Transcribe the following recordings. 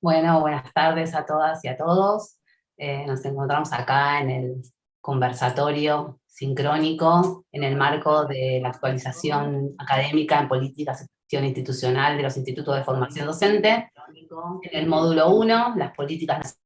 Bueno, buenas tardes a todas y a todos. Eh, nos encontramos acá en el conversatorio sincrónico en el marco de la actualización académica en políticas institucional de los institutos de formación docente. En el módulo 1, las políticas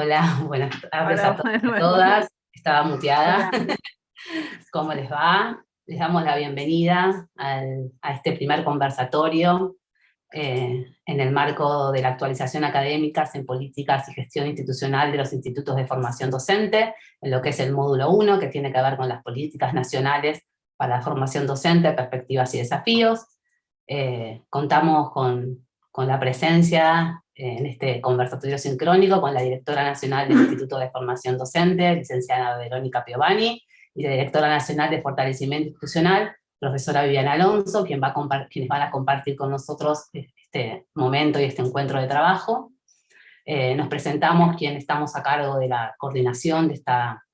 Hola, buenas tardes a, todas. Estaba muteada. ¿Cómo les va? Les damos la bienvenida a este primer conversatorio eh, en el marco de la actualización académica en políticas y gestión institucional de los institutos de formación docente, en lo que es el módulo 1, que tiene que ver con las políticas nacionales para la formación docente, perspectivas y desafíos. Eh, contamos con, con la presencia en este conversatorio sincrónico con la directora nacional del Instituto de Formación Docente, licenciada Verónica Piovani, y la directora nacional de Fortalecimiento Institucional, profesora Viviana Alonso, quien va a quienes van a compartir con nosotros este momento y este encuentro de trabajo. Eh, nos presentamos quien estamos a cargo de la coordinación de esta,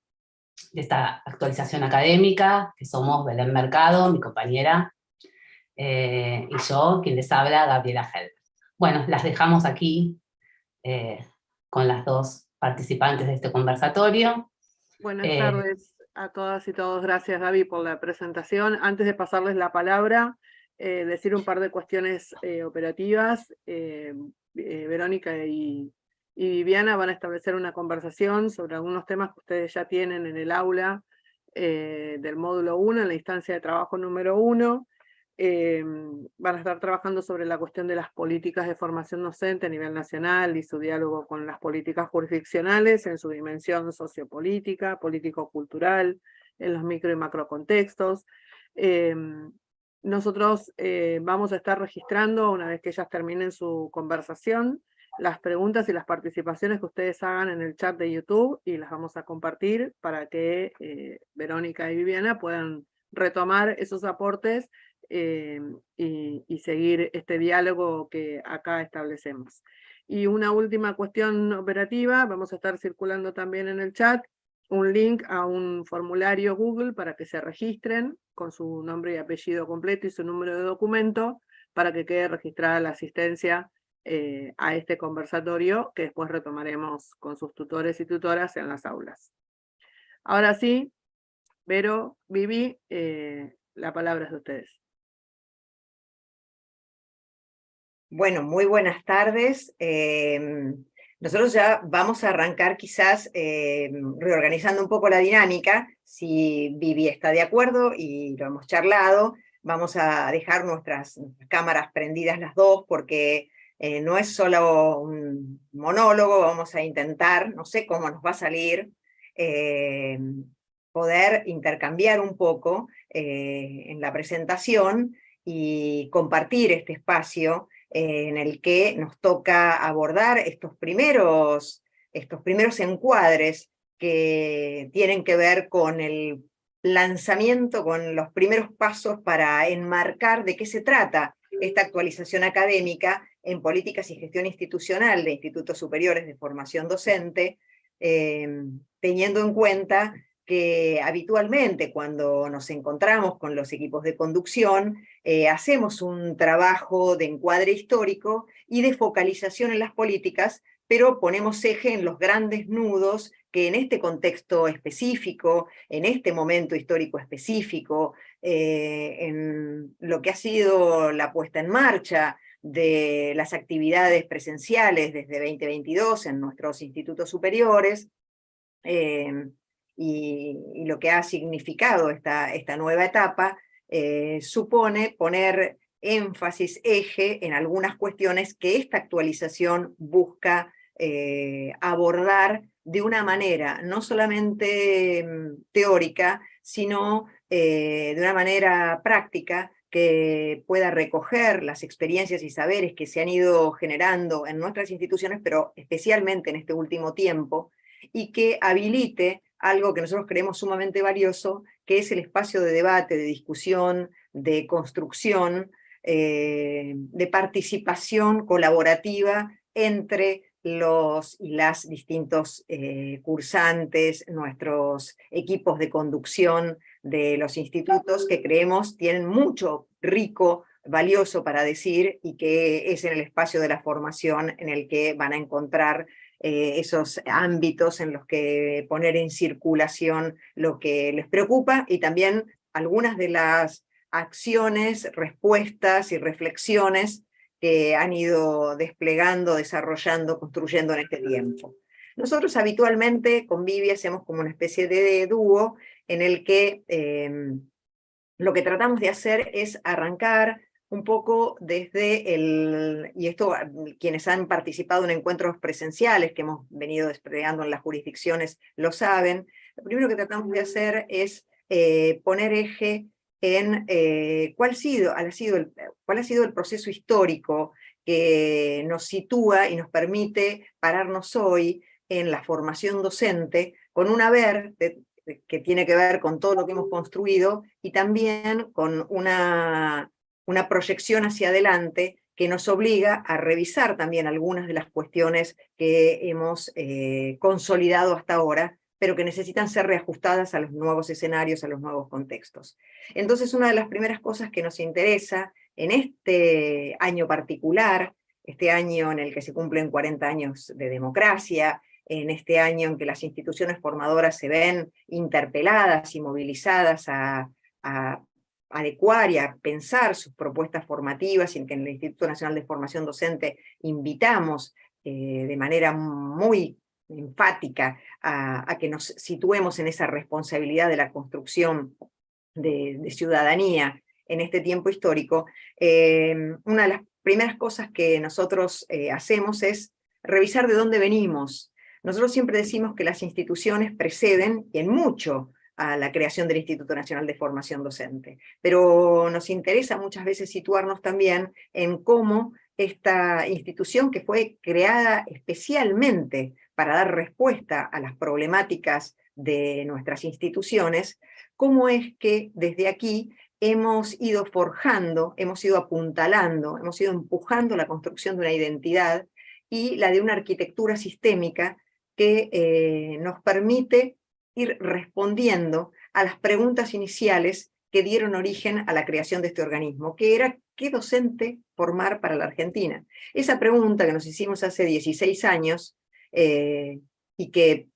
de esta actualización académica, que somos Belén Mercado, mi compañera, eh, y yo, quien les habla, Gabriela Helm. Bueno, las dejamos aquí eh, con las dos participantes de este conversatorio. Buenas eh, tardes a todas y todos. Gracias Gaby por la presentación. Antes de pasarles la palabra, eh, decir un par de cuestiones operativas. Verónica y, y Viviana van a establecer una conversación sobre algunos temas que ustedes ya tienen en el aula del módulo 1, en la instancia de trabajo número 1, Em, van a estar trabajando sobre la cuestión de las políticas de formación docente a nivel nacional y su diálogo con las políticas jurisdiccionales en su dimensión sociopolítica, político-cultural, en los micro y macro contextos. Em, nosotros eh, vamos a estar registrando, una vez que ellas terminen su conversación, las preguntas y las participaciones que ustedes hagan en el chat de YouTube y las vamos a compartir para que eh, Verónica y Viviana puedan retomar esos aportes eh, y, seguir este diálogo que acá establecemos. Y una última cuestión operativa, vamos a estar circulando también en el chat un link a un formulario Google para que se registren con su nombre y apellido completo y su número de documento para que quede registrada la asistencia eh, a este conversatorio que después retomaremos con sus tutores y tutoras en las aulas. Ahora sí, Vero, Vivi, eh, la palabra es de ustedes. Bueno, muy buenas tardes. Em, nosotros ya vamos a arrancar quizás em, reorganizando un poco la dinámica. Si Vivi está de acuerdo y lo hemos charlado, vamos a dejar nuestras cámaras prendidas las dos porque eh, no es solo un monólogo, vamos a intentar, no sé cómo nos va a salir, em, poder intercambiar un poco eh, en la presentación y compartir este espacio en el que nos toca abordar estos primeros, estos primeros encuadres que tienen que ver con el lanzamiento, con los primeros pasos para enmarcar de qué se trata esta actualización académica en políticas y gestión institucional de institutos superiores de formación docente, eh, teniendo en cuenta que habitualmente cuando nos encontramos con los equipos de conducción, eh, hacemos un trabajo de encuadre histórico y de focalización en las políticas, pero ponemos eje en los grandes nudos que en este contexto específico, en este momento histórico específico, eh, en lo que ha sido la puesta en marcha de las actividades presenciales desde 2022 en nuestros institutos superiores, eh, y, lo que ha significado esta, esta nueva etapa, eh, supone poner énfasis, eje en algunas cuestiones que esta actualización busca eh, abordar de una manera no solamente mm, teórica, sino eh, de una manera práctica que pueda recoger las experiencias y saberes que se han ido generando en nuestras instituciones, pero especialmente en este último tiempo, y que habilite algo que nosotros creemos sumamente valioso, que es el espacio de debate, de discusión, de construcción, de participación colaborativa entre los y las distintos cursantes, nuestros equipos de conducción de los institutos que creemos tienen mucho rico valioso para decir y que es en el espacio de la formación en el que van a encontrar eh, esos ámbitos en los que poner en circulación lo que les preocupa y también algunas de las acciones, respuestas y reflexiones que han ido desplegando, desarrollando, construyendo en este tiempo. Nosotros habitualmente con Vivi hacemos como una especie de dúo en el que em, lo que tratamos de hacer es arrancar un poco desde el, y esto ah, quienes han participado en encuentros presenciales que hemos venido desplegando en las jurisdicciones lo saben, lo primero que tratamos de hacer es eh, poner eje en eh, cuál, sido, ha sido el, cuál ha sido el proceso histórico que nos sitúa y nos permite pararnos hoy en la formación docente con un haber que tiene que ver con todo lo que hemos construido y también con una una proyección hacia adelante que nos obliga a revisar también algunas de las cuestiones que hemos eh, consolidado hasta ahora, pero que necesitan ser reajustadas a los nuevos escenarios, a los nuevos contextos. Entonces una de las primeras cosas que nos interesa en este año particular, este año en el que se cumplen 40 años de democracia, en este año en que las instituciones formadoras se ven interpeladas y movilizadas a, a adecuar y a pensar sus propuestas formativas y en que en el Instituto Nacional de Formación Docente invitamos eh, de manera muy enfática a, que nos situemos en esa responsabilidad de la construcción de, ciudadanía en este tiempo histórico, eh, una de las primeras cosas que nosotros eh, hacemos es revisar de dónde venimos. Nosotros siempre decimos que las instituciones preceden, y en mucho, a la creación del Instituto Nacional de Formación Docente. Pero nos interesa muchas veces situarnos también en cómo esta institución que fue creada especialmente para dar respuesta a las problemáticas de nuestras instituciones, cómo es que desde aquí hemos ido forjando, hemos ido apuntalando, hemos ido empujando la construcción de una identidad y la de una arquitectura sistémica que eh, nos permite ir respondiendo a las preguntas iniciales que dieron origen a la creación de este organismo, que era ¿qué docente formar para la Argentina? Esa pregunta que nos hicimos hace 16 años eh, y que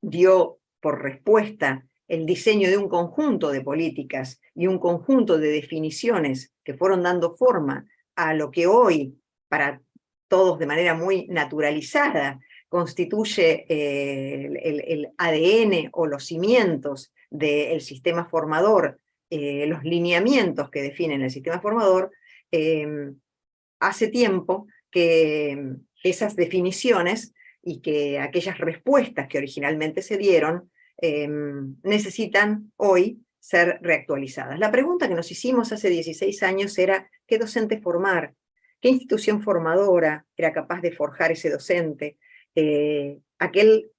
dio por respuesta el diseño de un conjunto de políticas y un conjunto de definiciones que fueron dando forma a lo que hoy, para todos de manera muy naturalizada, constituye eh, el, ADN o los cimientos del sistema formador, eh, los lineamientos que definen el sistema formador, em, hace tiempo que esas definiciones y que aquellas respuestas que originalmente se dieron em, necesitan hoy ser reactualizadas. La pregunta que nos hicimos hace 16 años era ¿qué docente formar? ¿Qué institución formadora era capaz de forjar ese docente? Eh, aquel,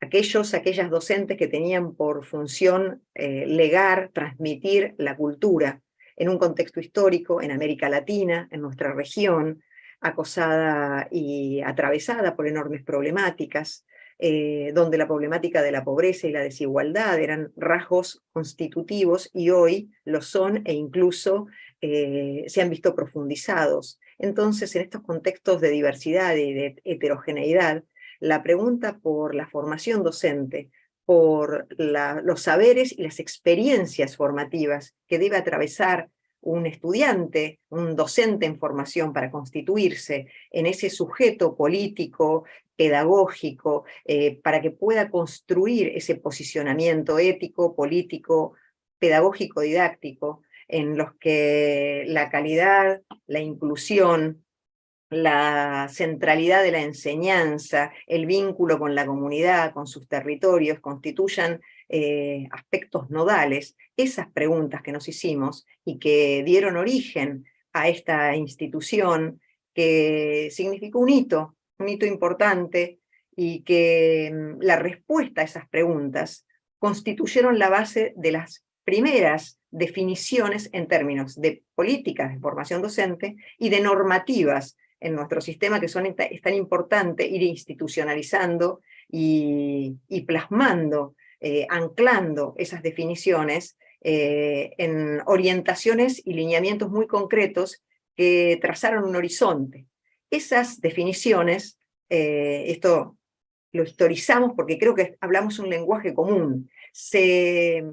aquellos, aquellas docentes que tenían por función eh, legar, transmitir la cultura en un contexto histórico en América Latina, en nuestra región, acosada y atravesada por enormes problemáticas, eh, donde la problemática de la pobreza y la desigualdad eran rasgos constitutivos y hoy lo son e incluso se han visto profundizados. Entonces, en estos contextos de diversidad y de heterogeneidad, la pregunta por la formación docente, por los saberes y las experiencias formativas que debe atravesar un estudiante, un docente en formación para constituirse en ese sujeto político, pedagógico, eh, para que pueda construir ese posicionamiento ético, político, pedagógico, didáctico, en los que la calidad, la inclusión, la centralidad de la enseñanza, el vínculo con la comunidad, con sus territorios, constituyan eh, aspectos nodales, esas preguntas que nos hicimos y que dieron origen a esta institución que significó un hito, un hito importante y que mm, la respuesta a esas preguntas constituyeron la base de las primeras definiciones en términos de políticas de formación docente y de normativas en nuestro sistema que son, es tan importante ir institucionalizando y, plasmando, eh, anclando esas definiciones eh, en orientaciones y lineamientos muy concretos que trazaron un horizonte. Esas definiciones, eh, esto lo historizamos porque creo que hablamos un lenguaje común, se,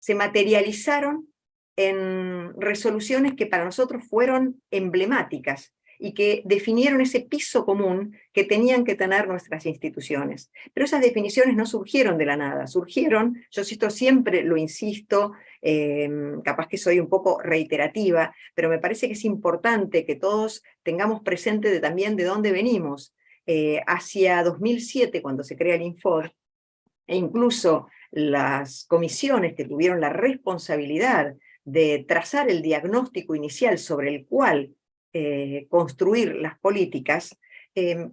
se materializaron en resoluciones que para nosotros fueron emblemáticas y que definieron ese piso común que tenían que tener nuestras instituciones. Pero esas definiciones no surgieron de la nada, surgieron, yo esto siempre lo insisto, em, capaz que soy un poco reiterativa, pero me parece que es importante que todos tengamos presente también de dónde venimos. Eh, hacia 2007, cuando se crea el Infod, e incluso las comisiones que tuvieron la responsabilidad de trazar el diagnóstico inicial sobre el cual eh, construir las políticas, em,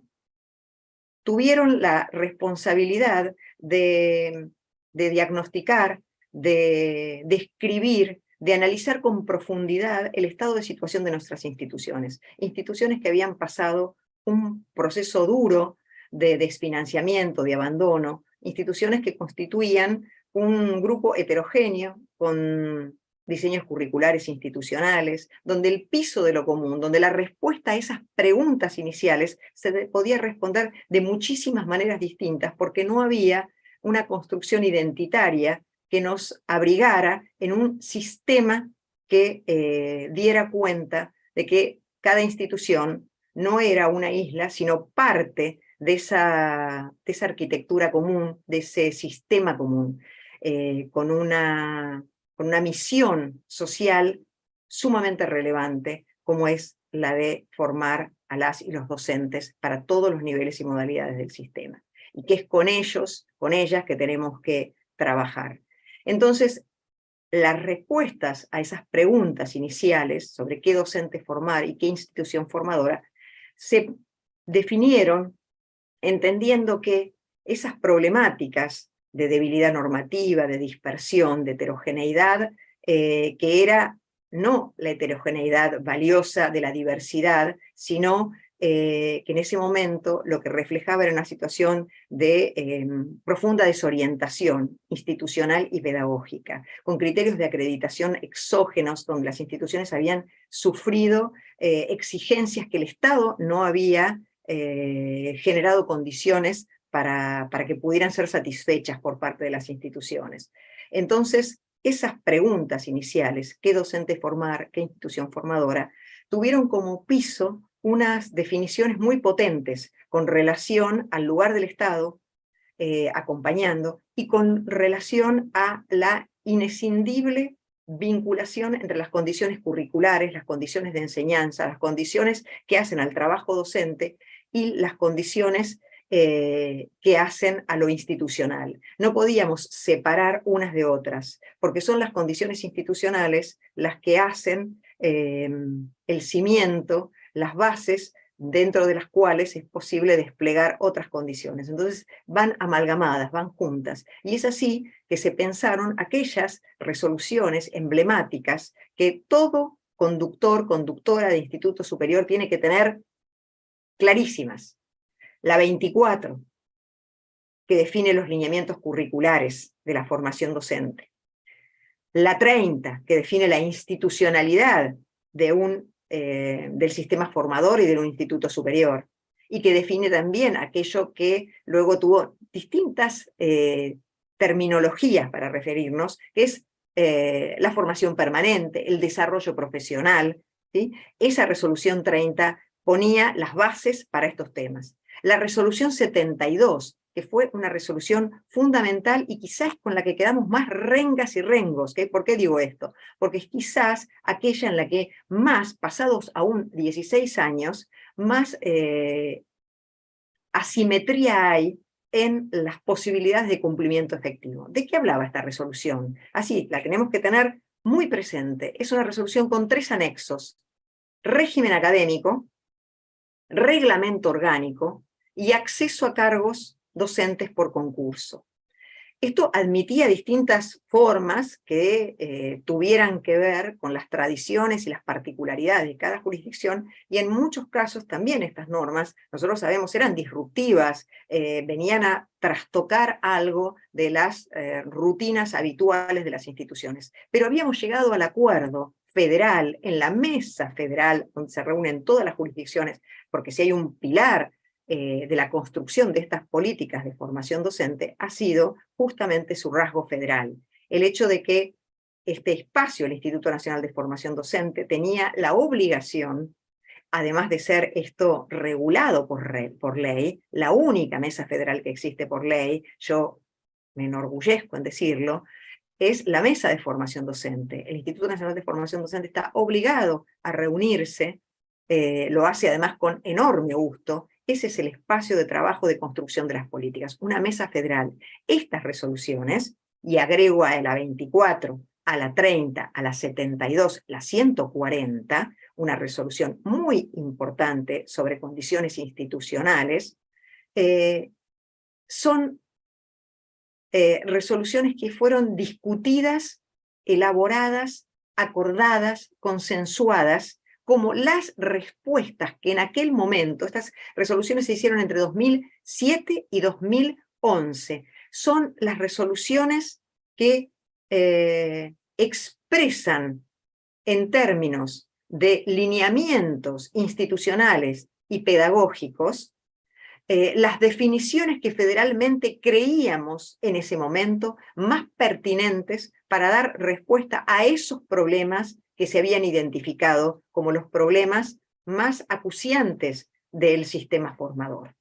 tuvieron la responsabilidad de, diagnosticar, de describir, de analizar con profundidad el estado de situación de nuestras instituciones. Instituciones que habían pasado un proceso duro de desfinanciamiento, de abandono, instituciones que constituían un grupo heterogéneo con diseños curriculares institucionales, donde el piso de lo común, donde la respuesta a esas preguntas iniciales se podía responder de muchísimas maneras distintas, porque no había una construcción identitaria que nos abrigara en un sistema que eh, diera cuenta de que cada institución no era una isla, sino parte de esa, esa arquitectura común, de ese sistema común, eh, con una una misión social sumamente relevante, como es la de formar a las y los docentes para todos los niveles y modalidades del sistema. Y que es con ellos, con ellas, que tenemos que trabajar. Entonces, las respuestas a esas preguntas iniciales sobre qué docente formar y qué institución formadora, se definieron entendiendo que esas problemáticas de debilidad normativa, de dispersión, de heterogeneidad, eh, que era no la heterogeneidad valiosa de la diversidad, sino eh, que en ese momento lo que reflejaba era una situación de em, profunda desorientación institucional y pedagógica, con criterios de acreditación exógenos, donde las instituciones habían sufrido eh, exigencias que el Estado no había generado condiciones para, que pudieran ser satisfechas por parte de las instituciones. Entonces, esas preguntas iniciales, qué docente formar, qué institución formadora, tuvieron como piso unas definiciones muy potentes con relación al lugar del Estado, eh, acompañando, y con relación a la inescindible vinculación entre las condiciones curriculares, las condiciones de enseñanza, las condiciones que hacen al trabajo docente y las condiciones eh, que hacen a lo institucional. No podíamos separar unas de otras, porque son las condiciones institucionales las que hacen em, el cimiento, las bases dentro de las cuales es posible desplegar otras condiciones. Entonces van amalgamadas, van juntas. Y es así que se pensaron aquellas resoluciones emblemáticas que todo conductor, conductora de instituto superior tiene que tener clarísimas la 24, que define los lineamientos curriculares de la formación docente. La 30, que define la institucionalidad de un, eh, del sistema formador y de un instituto superior, y que define también aquello que luego tuvo distintas eh, terminologías para referirnos, que es eh, la formación permanente, el desarrollo profesional. Esa resolución 30 ponía las bases para estos temas. La resolución 72, que fue una resolución fundamental y quizás con la que quedamos más rengas y rengos. ¿Por qué digo esto? Porque es quizás aquella en la que más, pasados aún 16 años, más eh, asimetría hay en las posibilidades de cumplimiento efectivo. ¿De qué hablaba esta resolución? Así, la tenemos que tener muy presente. Es una resolución con tres anexos. Régimen académico, reglamento orgánico y acceso a cargos docentes por concurso. esto admitía distintas formas que eh, tuvieran que ver con las tradiciones y las particularidades de cada jurisdicción, y en muchos casos también estas normas, nosotros sabemos, eran disruptivas, eh, venían a trastocar algo de las eh, rutinas habituales de las instituciones. Pero habíamos llegado al acuerdo federal, en la mesa federal, donde se reúnen todas las jurisdicciones, porque si hay un pilar eh, de la construcción de estas políticas de formación docente ha sido justamente su rasgo federal. El hecho de que este espacio, el Instituto Nacional de Formación Docente, tenía la obligación, además de ser esto regulado por, por ley, la única mesa federal que existe por ley, yo me enorgullezco en decirlo, es la mesa de formación docente. El Instituto Nacional de Formación Docente está obligado a reunirse, eh, lo hace además con enorme gusto, ese es el espacio de trabajo de construcción de las políticas, una mesa federal. Estas resoluciones, y agrego a la 24, a la 30, a la 72, la 140, una resolución muy importante sobre condiciones institucionales, eh, son eh, resoluciones que fueron discutidas, elaboradas, acordadas, consensuadas como las respuestas que en aquel momento, estas resoluciones se hicieron entre 2007 y 2011, son las resoluciones que eh, expresan en términos de lineamientos institucionales y pedagógicos eh, las definiciones que federalmente creíamos en ese momento más pertinentes para dar respuesta a esos problemas que se habían identificado como los problemas más acuciantes del sistema formador.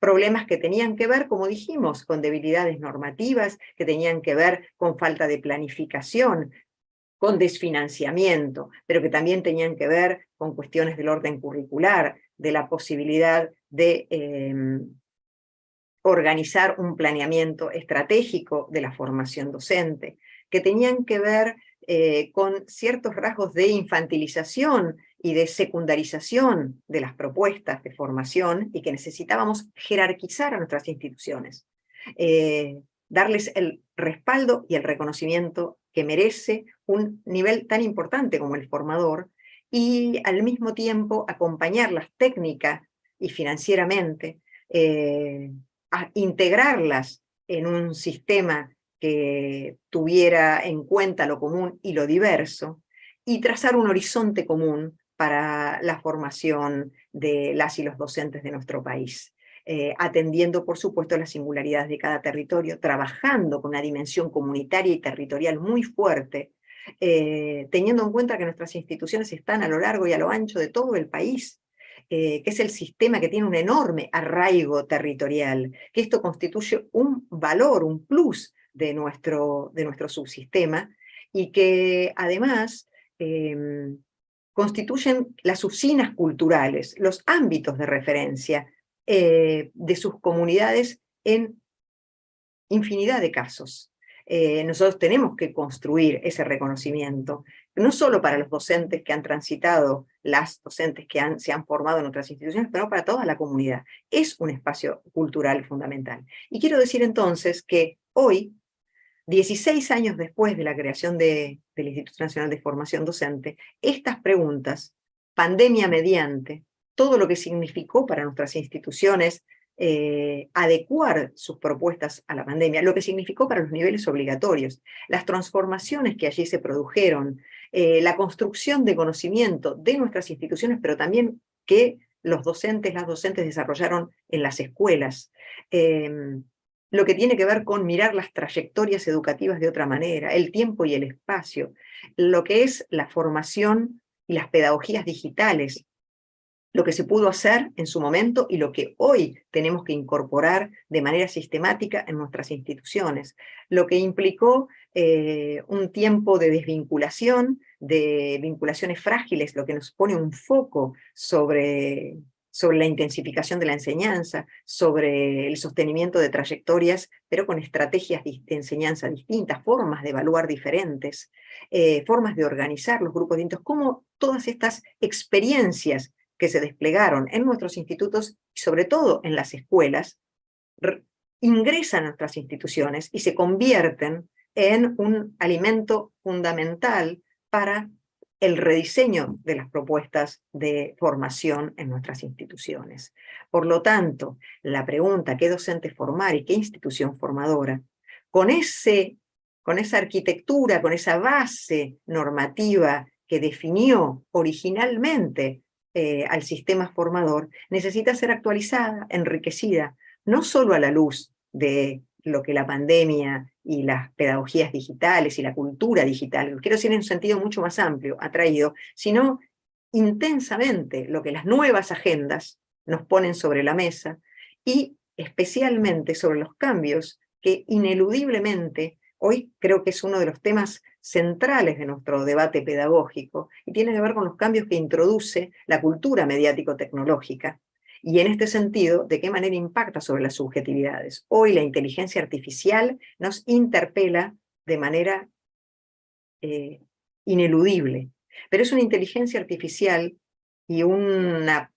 Problemas que tenían que ver, como dijimos, con debilidades normativas, que tenían que ver con falta de planificación, con desfinanciamiento, pero que también tenían que ver con cuestiones del orden curricular, de la posibilidad de em, organizar un planeamiento estratégico de la formación docente, que tenían que ver eh, con ciertos rasgos de infantilización y de secundarización de las propuestas de formación y que necesitábamos jerarquizar a nuestras instituciones, eh, darles el respaldo y el reconocimiento que merece un nivel tan importante como el formador y al mismo tiempo acompañarlas técnica y financieramente, eh, a integrarlas en un sistema que tuviera en cuenta lo común y lo diverso, y trazar un horizonte común para la formación de las y los docentes de nuestro país. Eh, atendiendo, por supuesto, las singularidades de cada territorio, trabajando con una dimensión comunitaria y territorial muy fuerte, eh, teniendo en cuenta que nuestras instituciones están a lo largo y a lo ancho de todo el país, eh, que es el sistema que tiene un enorme arraigo territorial, que esto constituye un valor, un plus de nuestro, de nuestro subsistema, y que además em, constituyen las usinas culturales, los ámbitos de referencia eh, de sus comunidades en infinidad de casos. Eh, nosotros tenemos que construir ese reconocimiento, no solo para los docentes que han transitado, las docentes que han, se han formado en otras instituciones, pero para toda la comunidad. Es un espacio cultural fundamental. Y quiero decir entonces que hoy 16 años después de la creación del Instituto Nacional de Formación Docente, estas preguntas, pandemia mediante, todo lo que significó para nuestras instituciones eh, adecuar sus propuestas a la pandemia, lo que significó para los niveles obligatorios, las transformaciones que allí se produjeron, eh, la construcción de conocimiento de nuestras instituciones, pero también que los docentes, las docentes desarrollaron en las escuelas, em, lo que tiene que ver con mirar las trayectorias educativas de otra manera, el tiempo y el espacio, lo que es la formación y las pedagogías digitales, lo que se pudo hacer en su momento y lo que hoy tenemos que incorporar de manera sistemática en nuestras instituciones, lo que implicó eh, un tiempo de desvinculación, de vinculaciones frágiles, lo que nos pone un foco sobre sobre la intensificación de la enseñanza, sobre el sostenimiento de trayectorias, pero con estrategias de enseñanza distintas, formas de evaluar diferentes, eh, formas de organizar los grupos distintos, cómo todas estas experiencias que se desplegaron en nuestros institutos y sobre todo en las escuelas, ingresan a nuestras instituciones y se convierten en un alimento fundamental para el rediseño de las propuestas de formación en nuestras instituciones. Por lo tanto, la pregunta ¿qué docente formar y qué institución formadora? Con, ese, con esa arquitectura, con esa base normativa que definió originalmente eh, al sistema formador, necesita ser actualizada, enriquecida, no solo a la luz de lo que la pandemia y las pedagogías digitales y la cultura digital, quiero decir en un sentido mucho más amplio, ha traído, sino intensamente lo que las nuevas agendas nos ponen sobre la mesa y especialmente sobre los cambios que ineludiblemente hoy creo que es uno de los temas centrales de nuestro debate pedagógico y tiene que ver con los cambios que introduce la cultura mediático-tecnológica y en este sentido, ¿de qué manera impacta sobre las subjetividades? Hoy la inteligencia artificial nos interpela de manera eh, ineludible, pero es una inteligencia artificial y una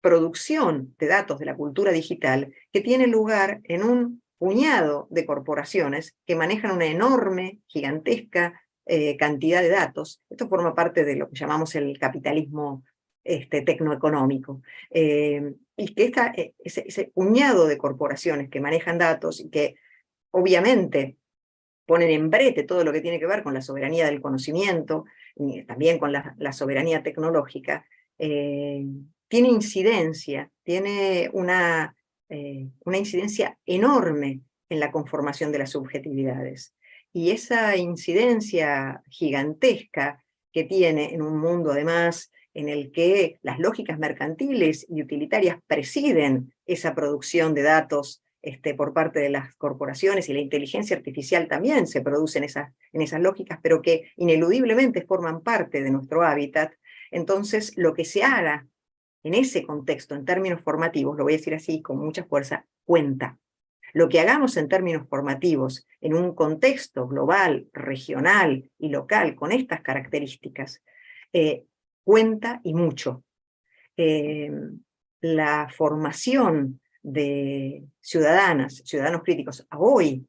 producción de datos de la cultura digital que tiene lugar en un puñado de corporaciones que manejan una enorme, gigantesca eh, cantidad de datos. Esto forma parte de lo que llamamos el capitalismo este, tecnoeconómico. Eh, y que eh, ese, puñado de corporaciones que manejan datos y que obviamente ponen en brete todo lo que tiene que ver con la soberanía del conocimiento, y también con la, soberanía tecnológica, eh, tiene incidencia, tiene una, una incidencia enorme en la conformación de las subjetividades. Y esa incidencia gigantesca que tiene en un mundo además en el que las lógicas mercantiles y utilitarias presiden esa producción de datos este, por parte de las corporaciones y la inteligencia artificial también se produce en esas, en esas lógicas, pero que ineludiblemente forman parte de nuestro hábitat, entonces lo que se haga en ese contexto, en términos formativos, lo voy a decir así con mucha fuerza, cuenta. Lo que hagamos en términos formativos, en un contexto global, regional y local, con estas características, eh, cuenta y mucho. Eh, la formación de ciudadanas, ciudadanos críticos, a hoy,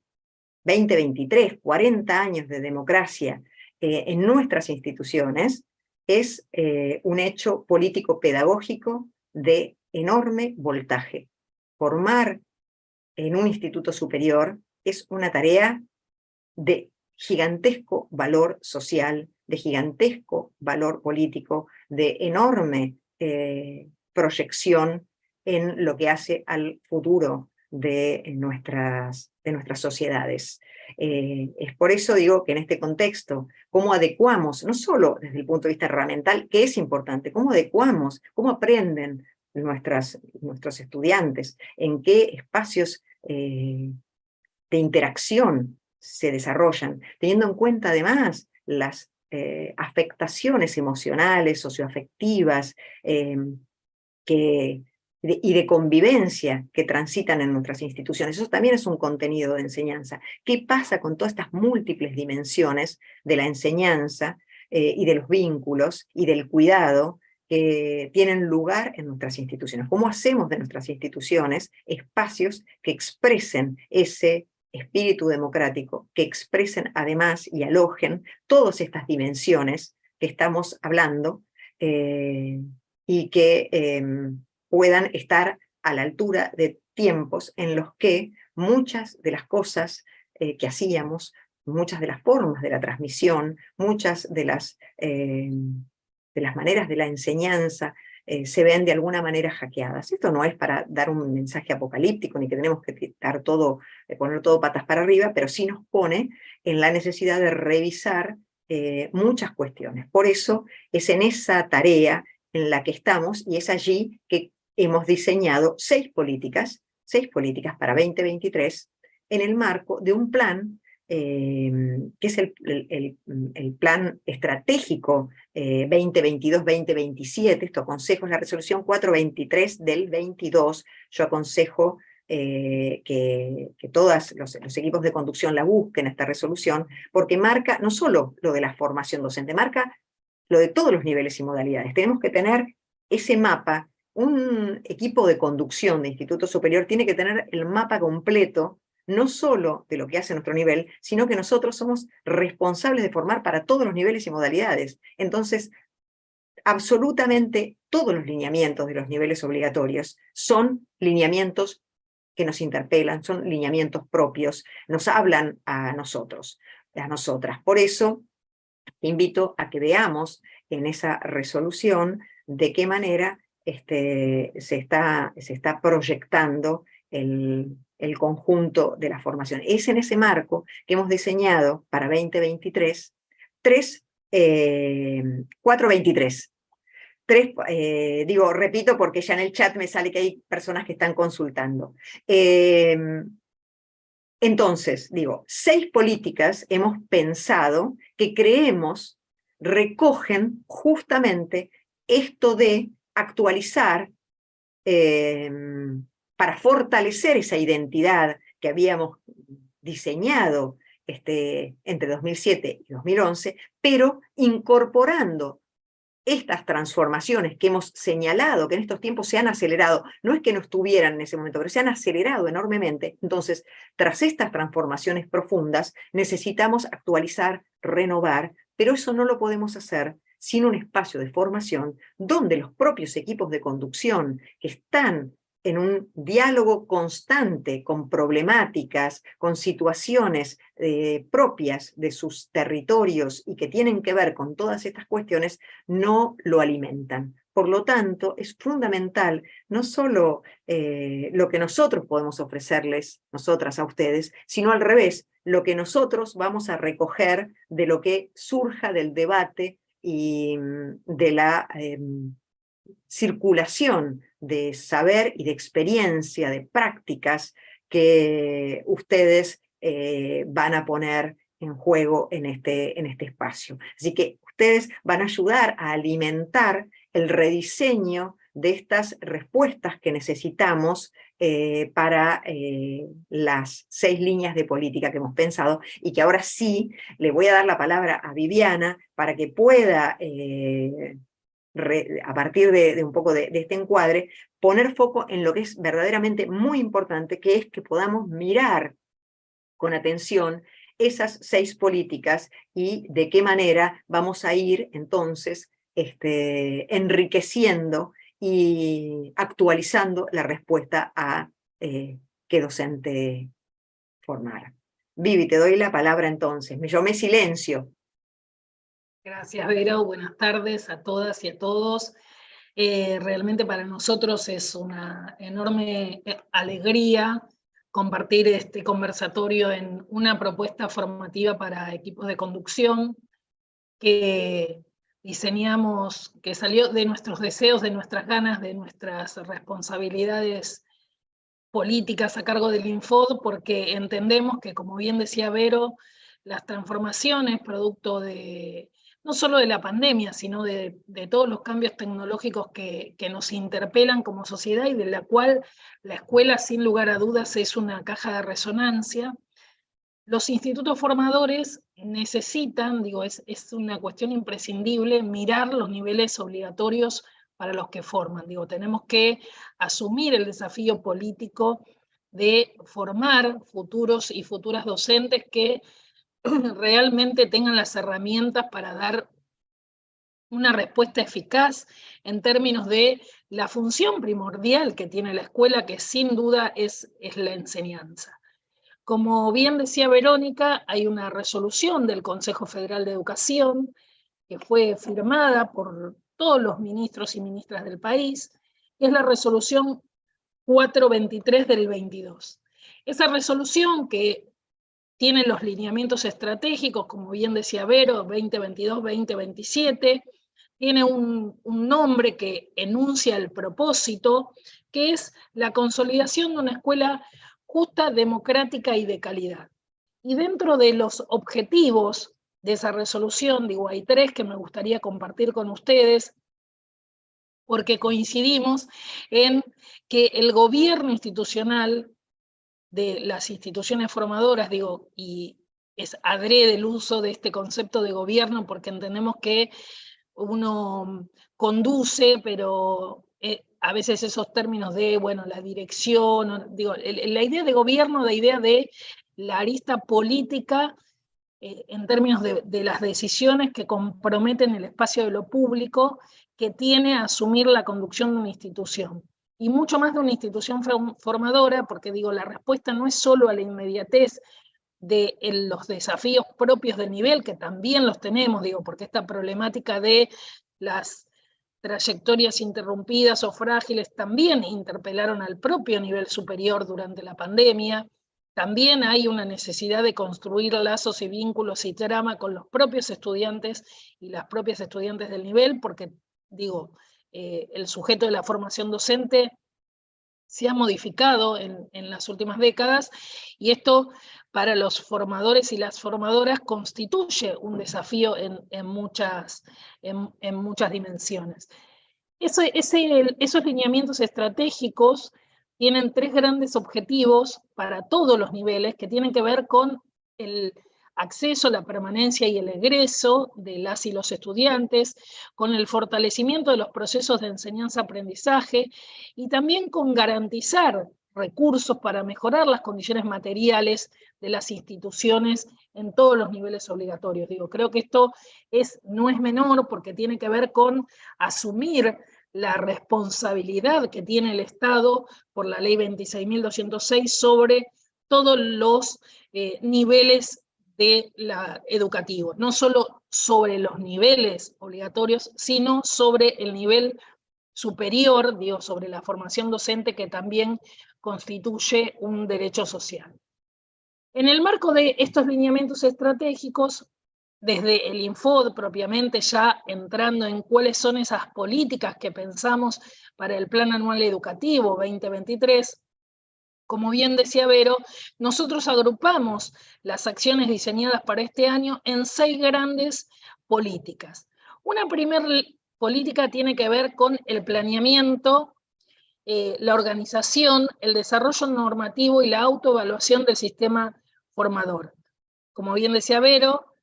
20, 23, 40 años de democracia eh, en nuestras instituciones, es eh, un hecho político-pedagógico de enorme voltaje. Formar en un instituto superior es una tarea de gigantesco valor social, de gigantesco valor político, de enorme eh, proyección en lo que hace al futuro de nuestras, de nuestras sociedades. Eh, es por eso digo que en este contexto, cómo adecuamos, no solo desde el punto de vista herramental, que es importante, cómo adecuamos, cómo aprenden nuestros estudiantes, en qué espacios eh, de interacción se desarrollan, teniendo en cuenta además las eh, afectaciones emocionales, socioafectivas, em, y de convivencia que transitan en nuestras instituciones. Eso también es un contenido de enseñanza. ¿Qué pasa con todas estas múltiples dimensiones de la enseñanza eh, y de los vínculos y del cuidado que tienen lugar en nuestras instituciones? ¿Cómo hacemos de nuestras instituciones espacios que expresen ese espíritu democrático que expresen además y alojen todas estas dimensiones que estamos hablando eh, y que em, puedan estar a la altura de tiempos en los que muchas de las cosas eh, que hacíamos, muchas de las formas de la transmisión, muchas de las, em, de las maneras de la enseñanza, eh, se ven de alguna manera hackeadas. Esto no es para dar un mensaje apocalíptico, ni que tenemos que todo, eh, poner todo patas para arriba, pero sí nos pone en la necesidad de revisar eh, muchas cuestiones. Por eso es en esa tarea en la que estamos, y es allí que hemos diseñado seis políticas, seis políticas para 2023, en el marco de un plan Em, que es el, el, plan estratégico 2022-2027, eh, esto aconsejo es la resolución 423 del 22, yo aconsejo eh, que, que, todos los, los, equipos de conducción la busquen esta resolución, porque marca no solo lo de la formación docente, marca lo de todos los niveles y modalidades. Tenemos que tener ese mapa un equipo de conducción de instituto superior tiene que tener el mapa completo, no solo de lo que hace nuestro nivel, sino que nosotros somos responsables de formar para todos los niveles y modalidades. Entonces, absolutamente todos los lineamientos de los niveles obligatorios son lineamientos que nos interpelan, son lineamientos propios, nos hablan a nosotros, a nosotras. Por eso, invito a que veamos en esa resolución de qué manera este, se, está, se está proyectando el, conjunto de la formación. Es en ese marco que hemos diseñado para 2023 tres, eh, 423. Tres, eh, digo, repito porque ya en el chat me sale que hay personas que están consultando. Eh, entonces, digo, seis políticas hemos pensado que creemos recogen justamente esto de actualizar eh, para fortalecer esa identidad que habíamos diseñado este, entre 2007 y 2011, pero incorporando estas transformaciones que hemos señalado, que en estos tiempos se han acelerado, no es que no estuvieran en ese momento, pero se han acelerado enormemente, entonces, tras estas transformaciones profundas, necesitamos actualizar, renovar, pero eso no lo podemos hacer sin un espacio de formación donde los propios equipos de conducción que están en un diálogo constante con problemáticas, con situaciones eh, propias de sus territorios y que tienen que ver con todas estas cuestiones, no lo alimentan. Por lo tanto, es fundamental no solo eh, lo que nosotros podemos ofrecerles, nosotras a ustedes, sino al revés, lo que nosotros vamos a recoger de lo que surja del debate y mm, de la em, circulación de saber y de experiencia, de prácticas que ustedes eh, van a poner en juego en este, en este espacio. Así que ustedes van a ayudar a alimentar el rediseño de estas respuestas que necesitamos eh, para eh, las seis líneas de política que hemos pensado y que ahora sí le voy a dar la palabra a Viviana para que pueda a partir de, un poco de, este encuadre, poner foco en lo que es verdaderamente muy importante, que es que podamos mirar con atención esas seis políticas y de qué manera vamos a ir entonces este, enriqueciendo y actualizando la respuesta a eh, qué docente formar. Vivi, te doy la palabra entonces. Me silencio, Gracias, Vero. Buenas tardes a todas y a todos. Eh, realmente para nosotros es una enorme eh, alegría compartir este conversatorio en una propuesta formativa para equipos de conducción que diseñamos, que salió de nuestros deseos, de nuestras ganas, de nuestras responsabilidades políticas a cargo del Infod, porque entendemos que, como bien decía Vero, las transformaciones producto de no solo de la pandemia, sino de, todos los cambios tecnológicos que, nos interpelan como sociedad y de la cual la escuela, sin lugar a dudas, es una caja de resonancia. Los institutos formadores necesitan, digo, es, es una cuestión imprescindible, mirar los niveles obligatorios para los que forman. Digo, tenemos que asumir el desafío político de formar futuros y futuras docentes que realmente tengan las herramientas para dar una respuesta eficaz en términos de la función primordial que tiene la escuela, que sin duda es, es la enseñanza. Como bien decía Verónica, hay una resolución del Consejo Federal de Educación que fue firmada por todos los ministros y ministras del país, que es la resolución 423 del 22. Esa resolución que tiene los lineamientos estratégicos, como bien decía Vero, 2022-2027, tiene un, nombre que enuncia el propósito, que es la consolidación de una escuela justa, democrática y de calidad. Y dentro de los objetivos de esa resolución, digo, hay tres que me gustaría compartir con ustedes, porque coincidimos en que el gobierno institucional de las instituciones formadoras, digo, y es adrede el uso de este concepto de gobierno porque entendemos que uno conduce, pero eh, a veces esos términos de, bueno, la dirección, digo, la idea de gobierno, la idea de la arista política eh, en términos de, de, las decisiones que comprometen el espacio de lo público que tiene a asumir la conducción de una institución. Y mucho más de una institución formadora, porque digo, la respuesta no es solo a la inmediatez de los desafíos propios del nivel, que también los tenemos, digo, porque esta problemática de las trayectorias interrumpidas o frágiles también interpelaron al propio nivel superior durante la pandemia, también hay una necesidad de construir lazos y vínculos y trama con los propios estudiantes y las propias estudiantes del nivel, porque, digo, eh, el sujeto de la formación docente se ha modificado en, las últimas décadas, y esto para los formadores y las formadoras constituye un desafío en, muchas, en, muchas dimensiones. esos lineamientos estratégicos tienen tres grandes objetivos para todos los niveles que tienen que ver con el acceso, la permanencia y el egreso de las y los estudiantes, con el fortalecimiento de los procesos de enseñanza-aprendizaje y también con garantizar recursos para mejorar las condiciones materiales de las instituciones en todos los niveles obligatorios. Digo, creo que esto es, no es menor porque tiene que ver con asumir la responsabilidad que tiene el Estado por la ley 26.206 sobre todos los eh, niveles de la educativo, no solo sobre los niveles obligatorios, sino sobre el nivel superior, digo, sobre la formación docente que también constituye un derecho social. En el marco de estos lineamientos estratégicos, desde el Infod propiamente ya entrando en cuáles son esas políticas que pensamos para el Plan Anual Educativo 2023, como bien decía Vero, nosotros agrupamos las acciones diseñadas para este año en seis grandes políticas. Una primera política tiene que ver con el planeamiento, eh, la organización, el desarrollo normativo y la autoevaluación del sistema formador. Como bien decía Vero,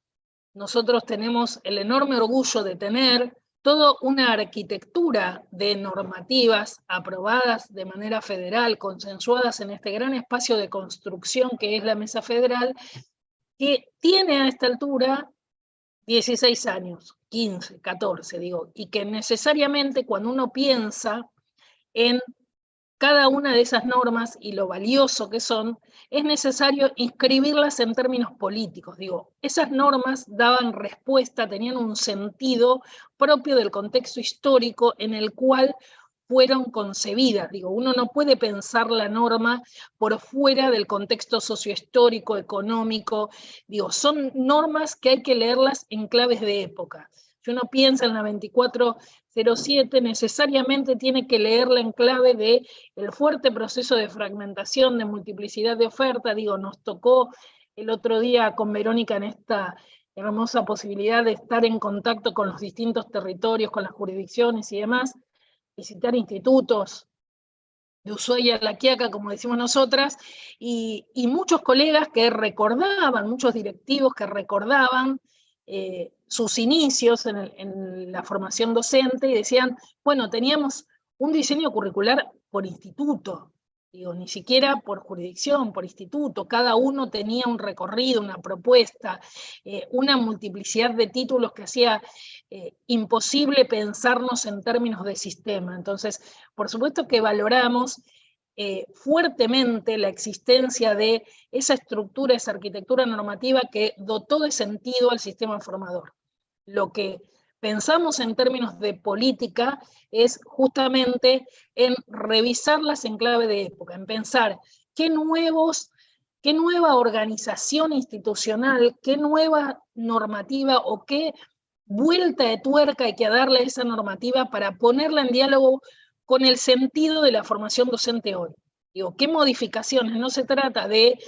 nosotros tenemos el enorme orgullo de tener toda una arquitectura de normativas aprobadas de manera federal, consensuadas en este gran espacio de construcción que es la Mesa Federal, que tiene a esta altura 16 años, 15, 14, digo, y que necesariamente cuando uno piensa en cada una de esas normas y lo valioso que son, es necesario inscribirlas en términos políticos. Digo, esas normas daban respuesta, tenían un sentido propio del contexto histórico en el cual fueron concebidas. Digo, uno no puede pensar la norma por fuera del contexto sociohistórico, económico. Digo, son normas que hay que leerlas en claves de época. Si uno piensa en la 2407, necesariamente tiene que leerla en clave de el fuerte proceso de fragmentación, de multiplicidad de oferta. Digo, nos tocó el otro día con Verónica en esta hermosa posibilidad de estar en contacto con los distintos territorios, con las jurisdicciones y demás, visitar institutos de Ushuaia La Quiaca, como decimos nosotras, y, y muchos colegas que recordaban, muchos directivos que recordaban eh, sus inicios en, la formación docente y decían, bueno, teníamos un diseño curricular por instituto, digo, ni siquiera por jurisdicción, por instituto, cada uno tenía un recorrido, una propuesta, eh, una multiplicidad de títulos que hacía eh, imposible pensarnos en términos de sistema. Entonces, por supuesto que valoramos eh, fuertemente la existencia de esa estructura, esa arquitectura normativa que dotó de sentido al sistema formador. Lo que pensamos en términos de política es justamente en revisarlas en clave de época, en pensar qué nuevos qué nueva organización institucional, qué nueva normativa o qué vuelta de tuerca hay que darle a esa normativa para ponerla en diálogo con el sentido de la formación docente hoy. Digo, ¿qué modificaciones? No se trata de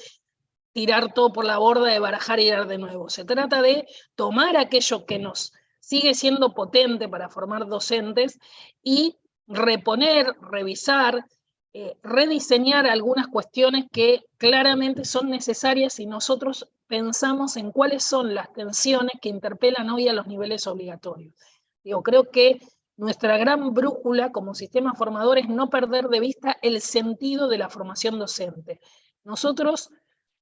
tirar todo por la borda, de barajar y dar de nuevo. Se trata de tomar aquello que nos sigue siendo potente para formar docentes y reponer, revisar, eh, rediseñar algunas cuestiones que claramente son necesarias si nosotros pensamos en cuáles son las tensiones que interpelan hoy a los niveles obligatorios. Digo, creo que nuestra gran brújula como sistema formador es no perder de vista el sentido de la formación docente. Nosotros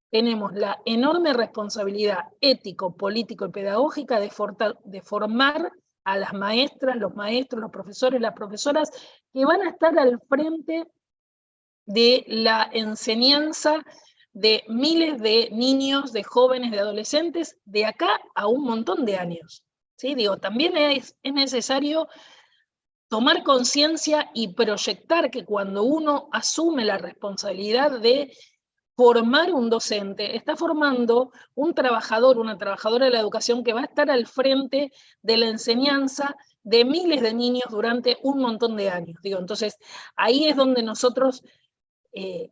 tenemos la enorme responsabilidad ético, político y pedagógica de, formar a las maestras, los maestros, los profesores, las profesoras, que van a estar al frente de la enseñanza de miles de niños, de jóvenes, de adolescentes, de acá a un montón de años. ¿sí? Digo, también es necesario tomar conciencia y proyectar que cuando uno asume la responsabilidad de formar un docente, está formando un trabajador, una trabajadora de la educación que va a estar al frente de la enseñanza de miles de niños durante un montón de años. Digo, entonces, ahí es donde nosotros eh,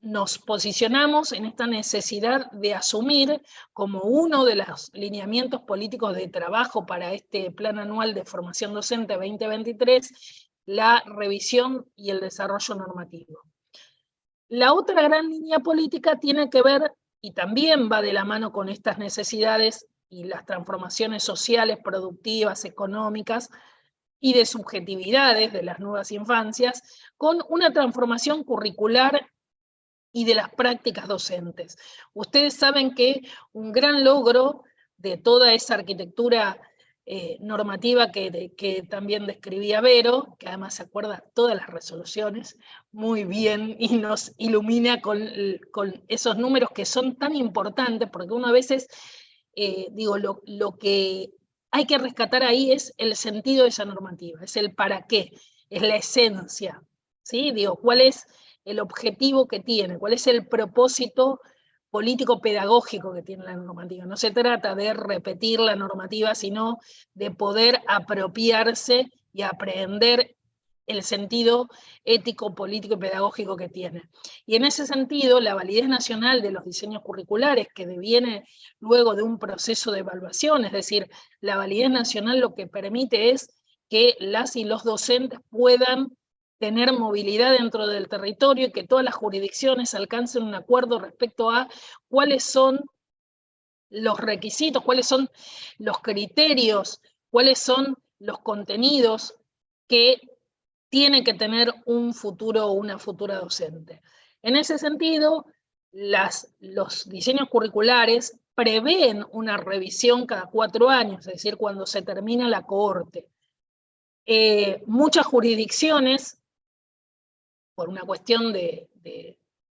nos posicionamos en esta necesidad de asumir como uno de los lineamientos políticos de trabajo para este Plan Anual de Formación Docente 2023, la revisión y el desarrollo normativo. La otra gran línea política tiene que ver, y también va de la mano con estas necesidades y las transformaciones sociales, productivas, económicas, y de subjetividades de las nuevas infancias, con una transformación curricular y de las prácticas docentes. Ustedes saben que un gran logro de toda esa arquitectura eh, normativa que, que, también describía Vero, que además se acuerda todas las resoluciones muy bien y nos ilumina con, con esos números que son tan importantes, porque uno a veces, eh, digo, lo, lo que hay que rescatar ahí es el sentido de esa normativa, es el para qué, es la esencia, ¿sí? Digo, cuál es el objetivo que tiene, cuál es el propósito político-pedagógico que tiene la normativa. No se trata de repetir la normativa, sino de poder apropiarse y aprender el sentido ético, político y pedagógico que tiene. Y en ese sentido, la validez nacional de los diseños curriculares, que deviene luego de un proceso de evaluación, es decir, la validez nacional lo que permite es que las y los docentes puedan tener movilidad dentro del territorio y que todas las jurisdicciones alcancen un acuerdo respecto a cuáles son los requisitos, cuáles son los criterios, cuáles son los contenidos que tiene que tener un futuro o una futura docente. En ese sentido, las, los diseños curriculares prevén una revisión cada cuatro años, es decir, cuando se termina la cohorte. Eh, muchas jurisdicciones por una cuestión de,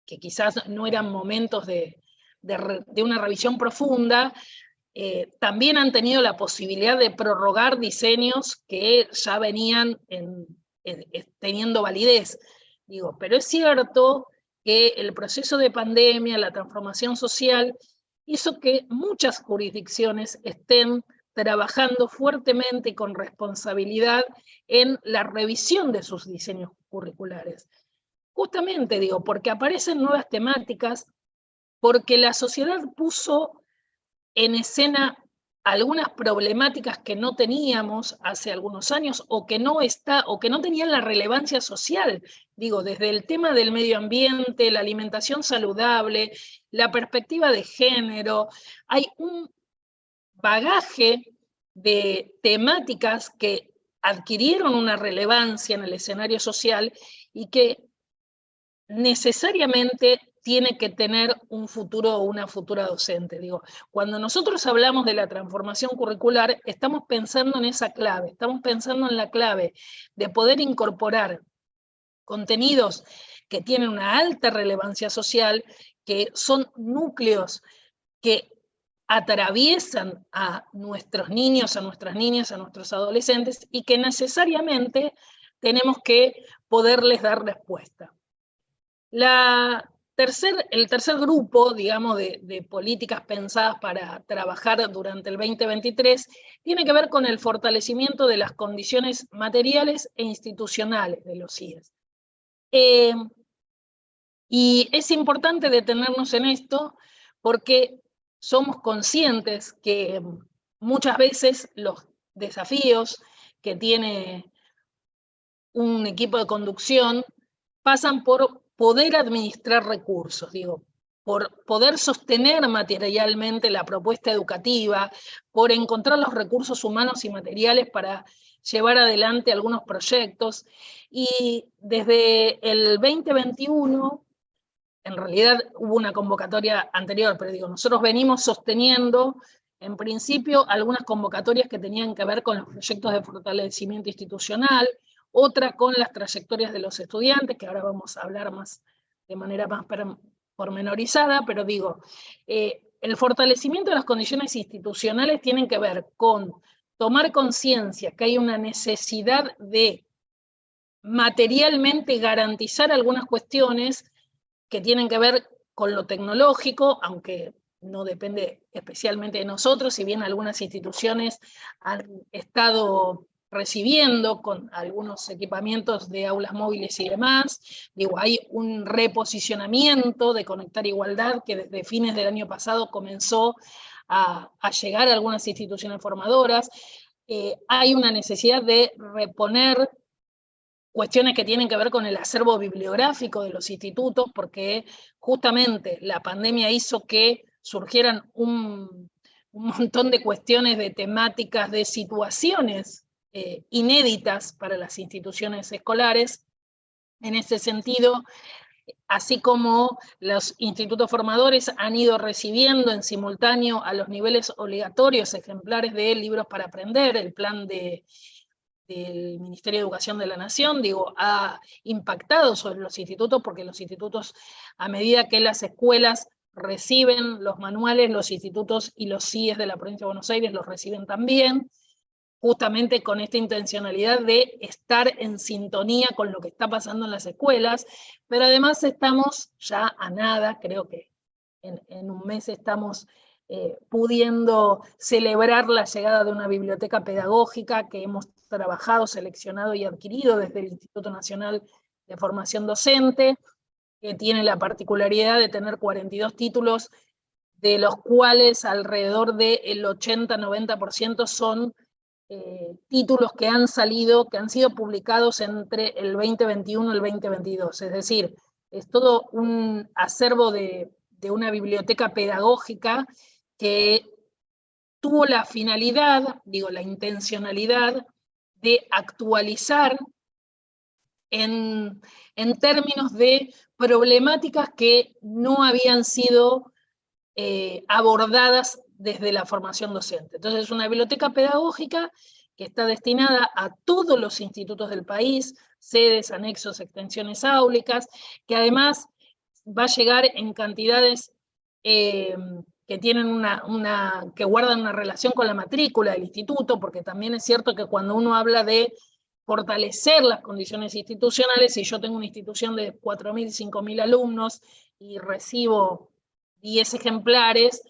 que quizás no eran momentos de, una revisión profunda, eh, también han tenido la posibilidad de prorrogar diseños que ya venían teniendo validez. Digo, pero es cierto que el proceso de pandemia, la transformación social, hizo que muchas jurisdicciones estén trabajando fuertemente y con responsabilidad en la revisión de sus diseños curriculares. Justamente digo, porque aparecen nuevas temáticas, porque la sociedad puso en escena algunas problemáticas que no teníamos hace algunos años o que no está o que no tenían la relevancia social, digo, desde el tema del medio ambiente, la alimentación saludable, la perspectiva de género, hay un bagaje de temáticas que adquirieron una relevancia en el escenario social y que necesariamente tiene que tener un futuro o una futura docente. Digo, cuando nosotros hablamos de la transformación curricular, estamos pensando en esa clave, estamos pensando en la clave de poder incorporar contenidos que tienen una alta relevancia social, que son núcleos que atraviesan a nuestros niños, a nuestras niñas, a nuestros adolescentes y que necesariamente tenemos que poderles dar respuesta. El tercer grupo, digamos, de, políticas pensadas para trabajar durante el 2023 tiene que ver con el fortalecimiento de las condiciones materiales e institucionales de los CIES. Eh, y es importante detenernos en esto porque somos conscientes que muchas veces los desafíos que tiene un equipo de conducción pasan por poder administrar recursos, digo, por poder sostener materialmente la propuesta educativa, por encontrar los recursos humanos y materiales para llevar adelante algunos proyectos. Y desde el 2021, en realidad hubo una convocatoria anterior, pero digo, nosotros venimos sosteniendo en principio algunas convocatorias que tenían que ver con los proyectos de fortalecimiento institucional, otra con las trayectorias de los estudiantes, que ahora vamos a hablar más de manera más pormenorizada, pero digo, eh, el fortalecimiento de las condiciones institucionales tienen que ver con tomar conciencia que hay una necesidad de materialmente garantizar algunas cuestiones que tienen que ver con lo tecnológico, aunque no depende especialmente de nosotros, si bien algunas instituciones han estado recibiendo con algunos equipamientos de aulas móviles y demás. Digo, hay un reposicionamiento de Conectar Igualdad que desde fines del año pasado comenzó a, llegar a algunas instituciones formadoras. Eh, hay una necesidad de reponer cuestiones que tienen que ver con el acervo bibliográfico de los institutos, porque justamente la pandemia hizo que surgieran un, montón de cuestiones, de temáticas, de situaciones eh, inéditas para las instituciones escolares. En ese sentido, así como los institutos formadores han ido recibiendo en simultáneo a los niveles obligatorios ejemplares de libros para aprender, el plan de, del Ministerio de Educación de la Nación, digo, ha impactado sobre los institutos, porque los institutos, a medida que las escuelas reciben los manuales, los institutos y los CIES de la provincia de Buenos Aires los reciben también, justamente con esta intencionalidad de estar en sintonía con lo que está pasando en las escuelas, pero además estamos ya a nada, creo que en, un mes estamos eh, pudiendo celebrar la llegada de una biblioteca pedagógica que hemos trabajado, seleccionado y adquirido desde el Instituto Nacional de Formación Docente, que tiene la particularidad de tener 42 títulos, de los cuales alrededor del 80-90% son eh, títulos que han salido, que han sido publicados entre el 2021 y el 2022. Es decir, es todo un acervo de, de una biblioteca pedagógica que tuvo la finalidad, digo, la intencionalidad de actualizar en, términos de problemáticas que no habían sido eh, abordadas desde la formación docente. Entonces es una biblioteca pedagógica que está destinada a todos los institutos del país, sedes, anexos, extensiones áulicas, que además va a llegar en cantidades eh, que tienen una, que guardan una relación con la matrícula del instituto, porque también es cierto que cuando uno habla de fortalecer las condiciones institucionales. Si yo tengo una institución de 4.000, 5.000 alumnos y recibo 10 ejemplares,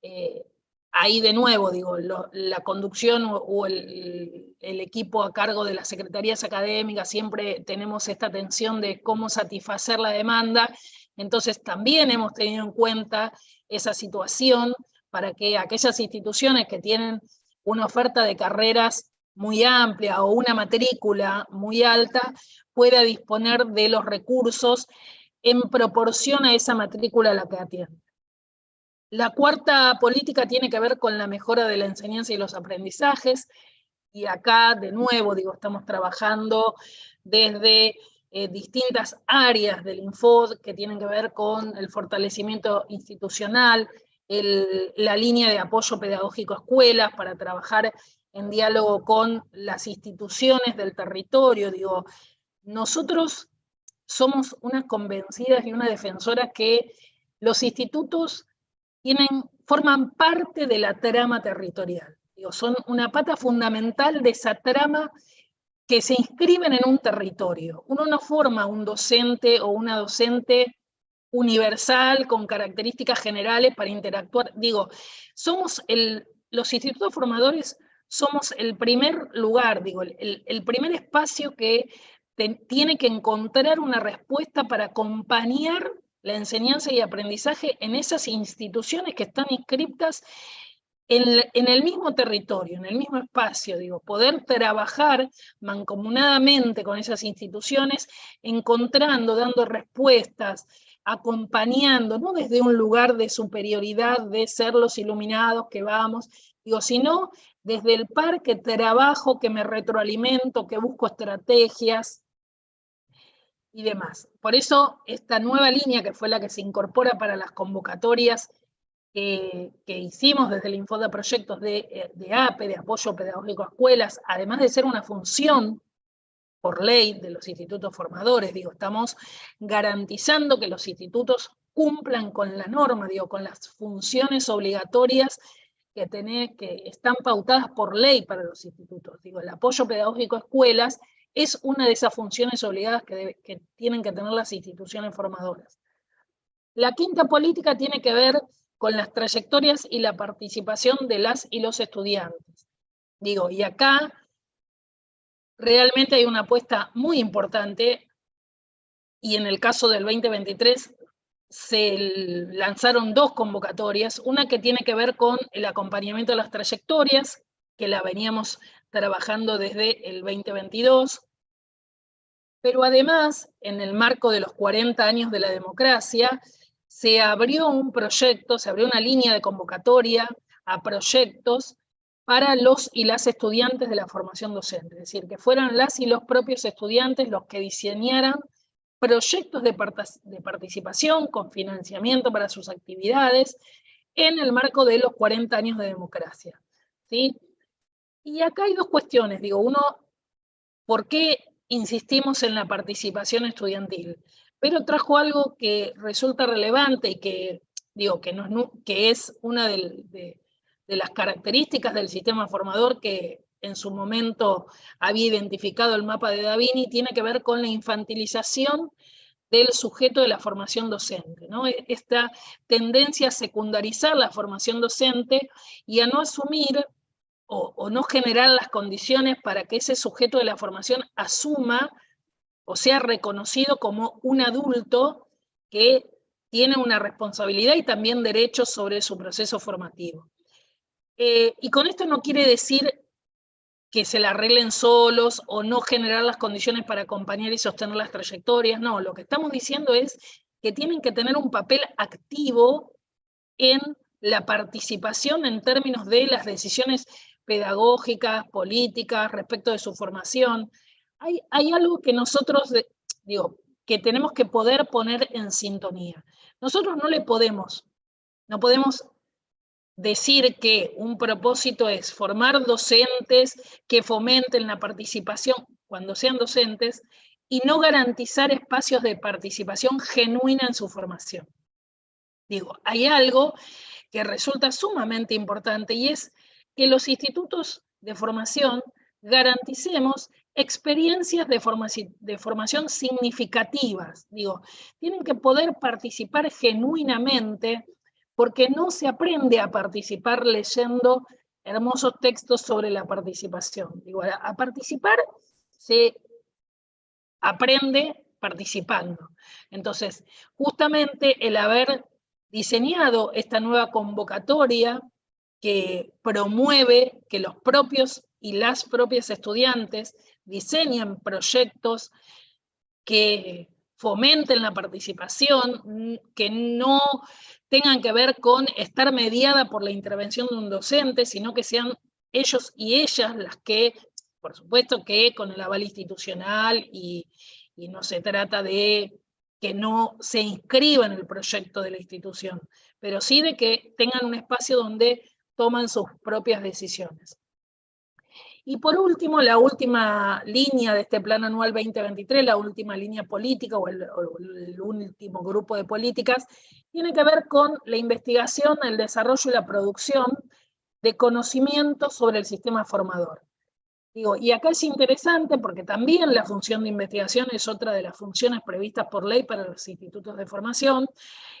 eh, ahí de nuevo, digo, la conducción o, el, equipo a cargo de las secretarías académicas, siempre tenemos esta tensión de cómo satisfacer la demanda, entonces también hemos tenido en cuenta esa situación para que aquellas instituciones que tienen una oferta de carreras muy amplia o una matrícula muy alta pueda disponer de los recursos en proporción a esa matrícula a la que atiende. La cuarta política tiene que ver con la mejora de la enseñanza y los aprendizajes, y acá de nuevo, digo, estamos trabajando desde eh, distintas áreas del Infod que tienen que ver con el fortalecimiento institucional, la línea de apoyo pedagógico a escuelas para trabajar en diálogo con las instituciones del territorio. Digo, nosotros somos unas convencidas y una defensora que los institutos forman parte de la trama territorial. Digo, son una pata fundamental de esa trama que se inscriben en un territorio. Uno no forma un docente o una docente universal con características generales para interactuar. Digo, somos el, los institutos formadores somos el primer lugar, digo, el, primer espacio que tiene que encontrar una respuesta para acompañar la enseñanza y aprendizaje en esas instituciones que están inscriptas en, el mismo territorio, en el mismo espacio, digo, poder trabajar mancomunadamente con esas instituciones, encontrando, dando respuestas, acompañando, no desde un lugar de superioridad, de ser los iluminados que vamos, digo, sino desde el par que trabajo, que me retroalimento, que busco estrategias y demás. Por eso esta nueva línea, que fue la que se incorpora para las convocatorias que, hicimos desde el Info de Proyectos de, eh, de APE, de Apoyo Pedagógico a Escuelas, además de ser una función por ley de los institutos formadores, digo, estamos garantizando que los institutos cumplan con la norma, digo, con las funciones obligatorias que, que están pautadas por ley para los institutos. Digo, el apoyo pedagógico a escuelas es una de esas funciones obligadas que, tienen que tener las instituciones formadoras. La quinta política tiene que ver con las trayectorias y la participación de las y los estudiantes. Digo, y acá realmente hay una apuesta muy importante, y en el caso del 2023 se lanzaron dos convocatorias, una que tiene que ver con el acompañamiento de las trayectorias, que la veníamos trabajando desde el 2022, pero además, en el marco de los 40 años de la democracia, se abrió un proyecto, se abrió una línea de convocatoria a proyectos para los y las estudiantes de la formación docente, es decir, que fueran las y los propios estudiantes los que diseñaran proyectos de, participación con financiamiento para sus actividades en el marco de los 40 años de democracia. ¿sí? Y acá hay dos cuestiones, digo, uno, ¿por qué insistimos en la participación estudiantil? pero trajo algo que resulta relevante y que, digo, que, que es una de, las características del sistema formador que en su momento había identificado el mapa de Davini, tiene que ver con la infantilización del sujeto de la formación docente. ¿no? E, esta tendencia a secundarizar la formación docente y a no asumir o, no generar las condiciones para que ese sujeto de la formación asuma o sea reconocido como un adulto que tiene una responsabilidad y también derechos sobre su proceso formativo. Eh, y con esto no quiere decir que se la arreglen solos o no generar las condiciones para acompañar y sostener las trayectorias, no, lo que estamos diciendo es que tienen que tener un papel activo en la participación en términos de las decisiones pedagógicas, políticas, respecto de su formación, hay, algo que nosotros, digo, que tenemos que poder poner en sintonía. Nosotros no le podemos, no podemos decir que un propósito es formar docentes que fomenten la participación cuando sean docentes y no garantizar espacios de participación genuina en su formación. Digo, hay algo que resulta sumamente importante y es que los institutos de formación garanticemos experiencias de, formación, significativas. Digo, tienen que poder participar genuinamente porque no se aprende a participar leyendo hermosos textos sobre la participación. Digo, a participar se aprende participando. Entonces, justamente el haber diseñado esta nueva convocatoria que promueve que los propios y las propias estudiantes diseñen proyectos que fomenten la participación, que no tengan que ver con estar mediada por la intervención de un docente, sino que sean ellos y ellas las que, por supuesto que con el aval institucional y, y no se trata de que no se inscriba en el proyecto de la institución, pero sí de que tengan un espacio donde toman sus propias decisiones. Y por último, la última línea de este Plan Anual 2023, la última línea política o el, último grupo de políticas, tiene que ver con la investigación, el desarrollo y la producción de conocimiento sobre el sistema formador. Digo, y acá es interesante porque también la función de investigación es otra de las funciones previstas por ley para los institutos de formación,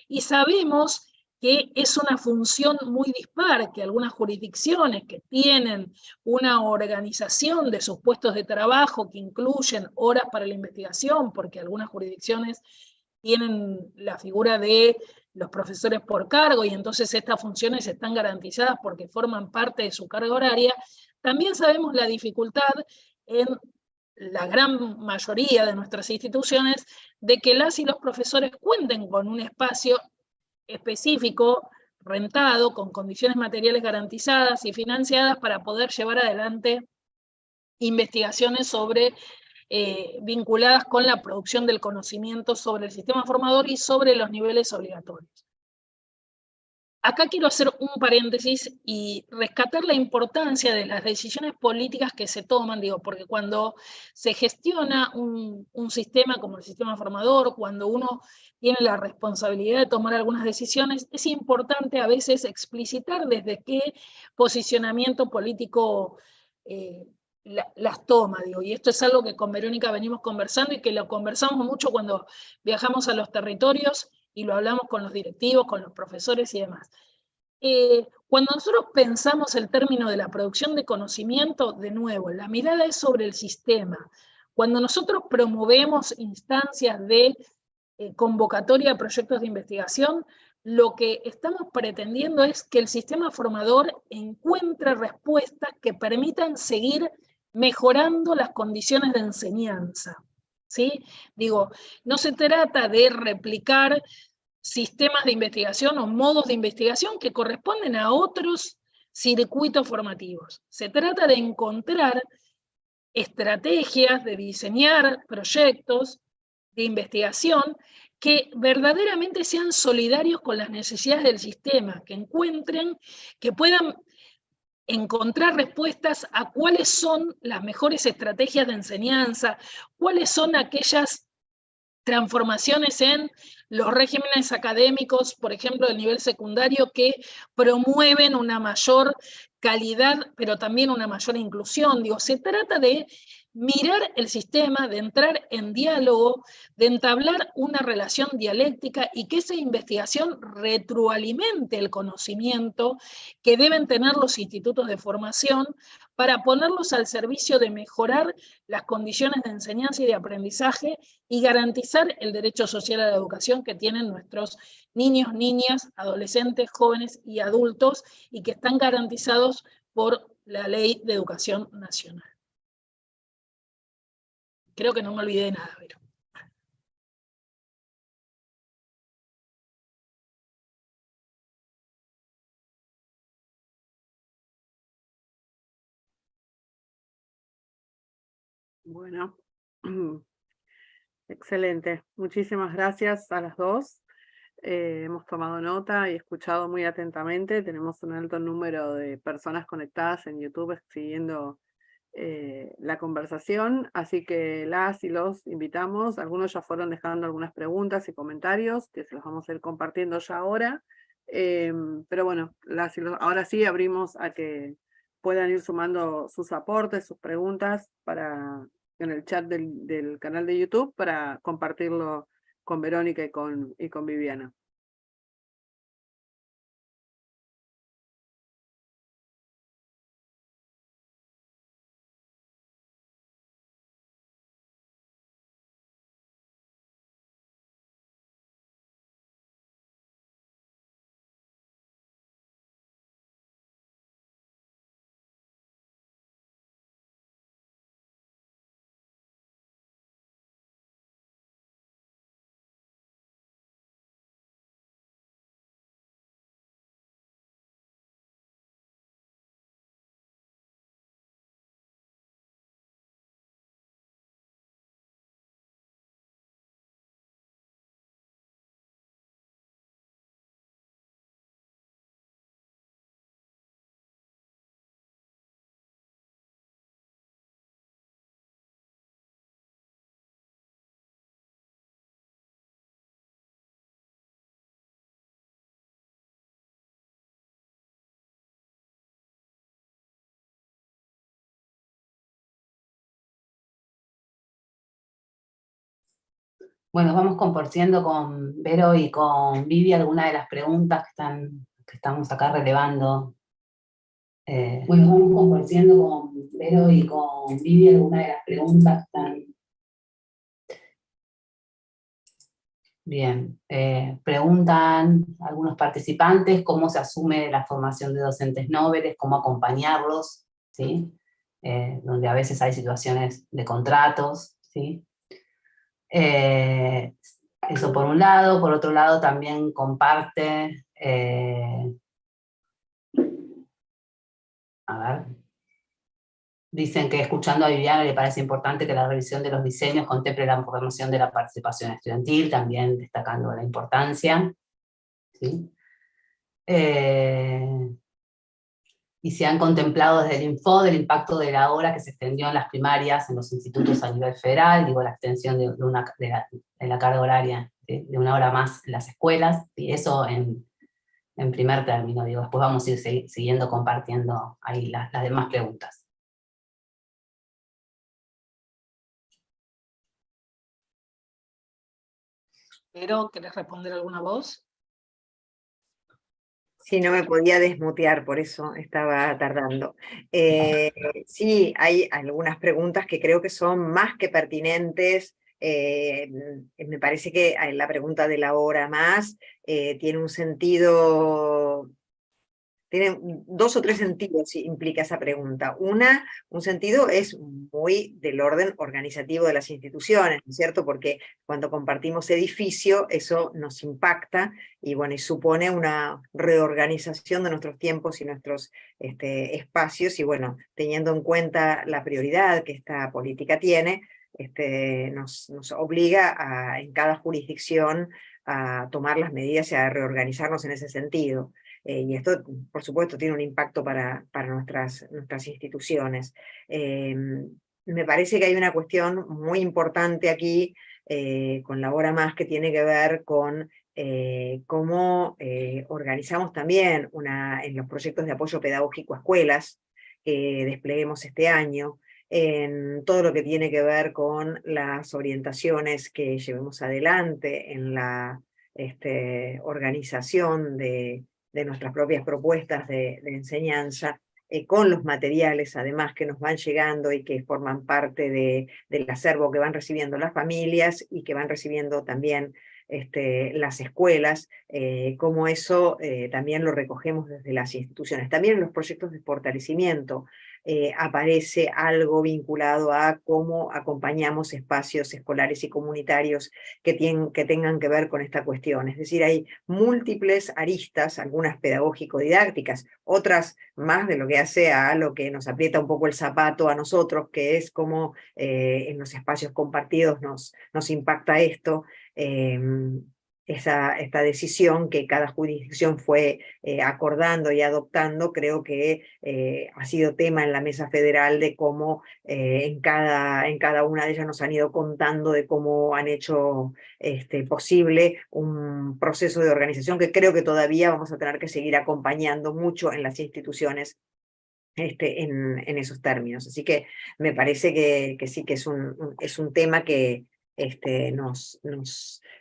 y sabemos que es una función muy dispar, que algunas jurisdicciones que tienen una organización de sus puestos de trabajo que incluyen horas para la investigación, porque algunas jurisdicciones tienen la figura de los profesores por cargo y entonces estas funciones están garantizadas porque forman parte de su carga horaria, también sabemos la dificultad en la gran mayoría de nuestras instituciones de que las y los profesores cuenten con un espacio específico, rentado, con condiciones materiales garantizadas y financiadas para poder llevar adelante investigaciones sobre eh, vinculadas con la producción del conocimiento sobre el sistema formador y sobre los niveles obligatorios. Acá quiero hacer un paréntesis y rescatar la importancia de las decisiones políticas que se toman, digo, porque cuando se gestiona un, sistema como el sistema formador, cuando uno tiene la responsabilidad de tomar algunas decisiones, es importante a veces explicitar desde qué posicionamiento político eh, las toma, digo, y esto es algo que con Verónica venimos conversando y que lo conversamos mucho cuando viajamos a los territorios y lo hablamos con los directivos, con los profesores y demás. Eh, cuando nosotros pensamos el término de la producción de conocimiento, de nuevo, la mirada es sobre el sistema. Cuando nosotros promovemos instancias de eh, convocatoria de proyectos de investigación, lo que estamos pretendiendo es que el sistema formador encuentre respuestas que permitan seguir mejorando las condiciones de enseñanza. ¿Sí? Digo, no se trata de replicar sistemas de investigación o modos de investigación que corresponden a otros circuitos formativos. Se trata de encontrar estrategias, de diseñar proyectos de investigación que verdaderamente sean solidarios con las necesidades del sistema, que encuentren, que puedan encontrar respuestas a cuáles son las mejores estrategias de enseñanza, cuáles son aquellas transformaciones en los regímenes académicos, por ejemplo, del nivel secundario, que promueven una mayor calidad, pero también una mayor inclusión. Digo, se trata de mirar el sistema, de entrar en diálogo, de entablar una relación dialéctica y que esa investigación retroalimente el conocimiento que deben tener los institutos de formación para ponerlos al servicio de mejorar las condiciones de enseñanza y de aprendizaje y garantizar el derecho social a la educación que tienen nuestros niños, niñas, adolescentes, jóvenes y adultos y que están garantizados por la Ley de Educación Nacional. Creo que no me olvidé de nada, pero... Bueno, excelente. Muchísimas gracias a las dos. Eh, hemos tomado nota y escuchado muy atentamente. Tenemos un alto número de personas conectadas en YouTube siguiendo eh, la conversación, así que las y los invitamos, algunos ya fueron dejando algunas preguntas y comentarios, que se los vamos a ir compartiendo ya ahora, em, pero bueno, las y los, ahora sí abrimos a que puedan ir sumando sus aportes, sus preguntas para, en el chat del, del canal de YouTube para compartirlo con Verónica y con, y con Viviana. Bueno, vamos compartiendo con Vero y con Vivi algunas de las preguntas que, están, que estamos acá relevando. Eh, bueno, vamos compartiendo con Vero y con Vivi algunas de las preguntas que están Bien, eh, preguntan algunos participantes cómo se asume la formación de docentes nobles, cómo acompañarlos, ¿sí? Eh, donde a veces hay situaciones de contratos, ¿sí? Eh, eso por un lado, por otro lado también comparte, a ver, Dicen que escuchando a Viviana le parece importante que la revisión de los diseños contemple la promoción de la participación estudiantil, también destacando la importancia. Eh, y se han contemplado desde el Info del impacto de la hora que se extendió en las primarias, en los institutos a nivel federal, digo la extensión de, una, de, la, carga horaria de, una hora más en las escuelas, y eso en, primer término, digo, después vamos a ir siguiendo compartiendo ahí las demás preguntas. Pero, ¿querés responder alguna voz? Sí, no me podía desmutear, por eso estaba tardando. Eh, sí, hay algunas preguntas que creo que son más que pertinentes. Eh, me parece que la pregunta de la hora más eh, tiene un sentido tiene dos o tres sentidos implica esa pregunta. Una, un sentido es muy del orden organizativo de las instituciones, ¿no es cierto? Porque cuando compartimos edificio, eso nos impacta y bueno, y supone una reorganización de nuestros tiempos y nuestros este, espacios, y bueno, teniendo en cuenta la prioridad que esta política tiene, este, nos, nos obliga a, en cada jurisdicción a tomar las medidas y a reorganizarnos en ese sentido. Eh, y esto, por supuesto, tiene un impacto para, para nuestras, nuestras instituciones. Eh, me parece que hay una cuestión muy importante aquí, eh, con la hora más, que tiene que ver con cómo organizamos también una, en los proyectos de apoyo pedagógico a escuelas que despleguemos este año, en todo lo que tiene que ver con las orientaciones que llevemos adelante en la este, organización de, de nuestras propias propuestas de, enseñanza, eh, con los materiales además que nos van llegando y que forman parte de, del acervo que van recibiendo las familias y que van recibiendo también este, las escuelas, eh, como eso eh, también lo recogemos desde las instituciones. También los proyectos de fortalecimiento eh, aparece algo vinculado a cómo acompañamos espacios escolares y comunitarios que, tienen, que tengan que ver con esta cuestión. Es decir, hay múltiples aristas, algunas pedagógico-didácticas, otras más de lo que hace a lo que nos aprieta un poco el zapato a nosotros, que es cómo eh, en los espacios compartidos nos, impacta esto. Em, esta decisión que cada jurisdicción fue eh, acordando y adoptando, creo que eh, ha sido tema en la mesa federal de cómo eh, en, cada, en cada una de ellas nos han ido contando de cómo han hecho este, posible un proceso de organización que creo que todavía vamos a tener que seguir acompañando mucho en las instituciones este, en, en esos términos. Así que me parece que, sí que es es un tema que este, nos,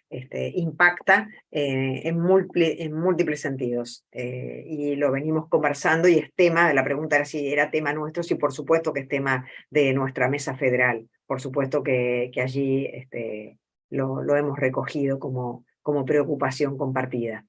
este, impacta eh, en, múltiples sentidos. Eh, y lo venimos conversando y es tema, la pregunta era si era tema nuestro, sí por supuesto que es tema de nuestra mesa federal, por supuesto que, allí este, lo, hemos recogido como preocupación compartida.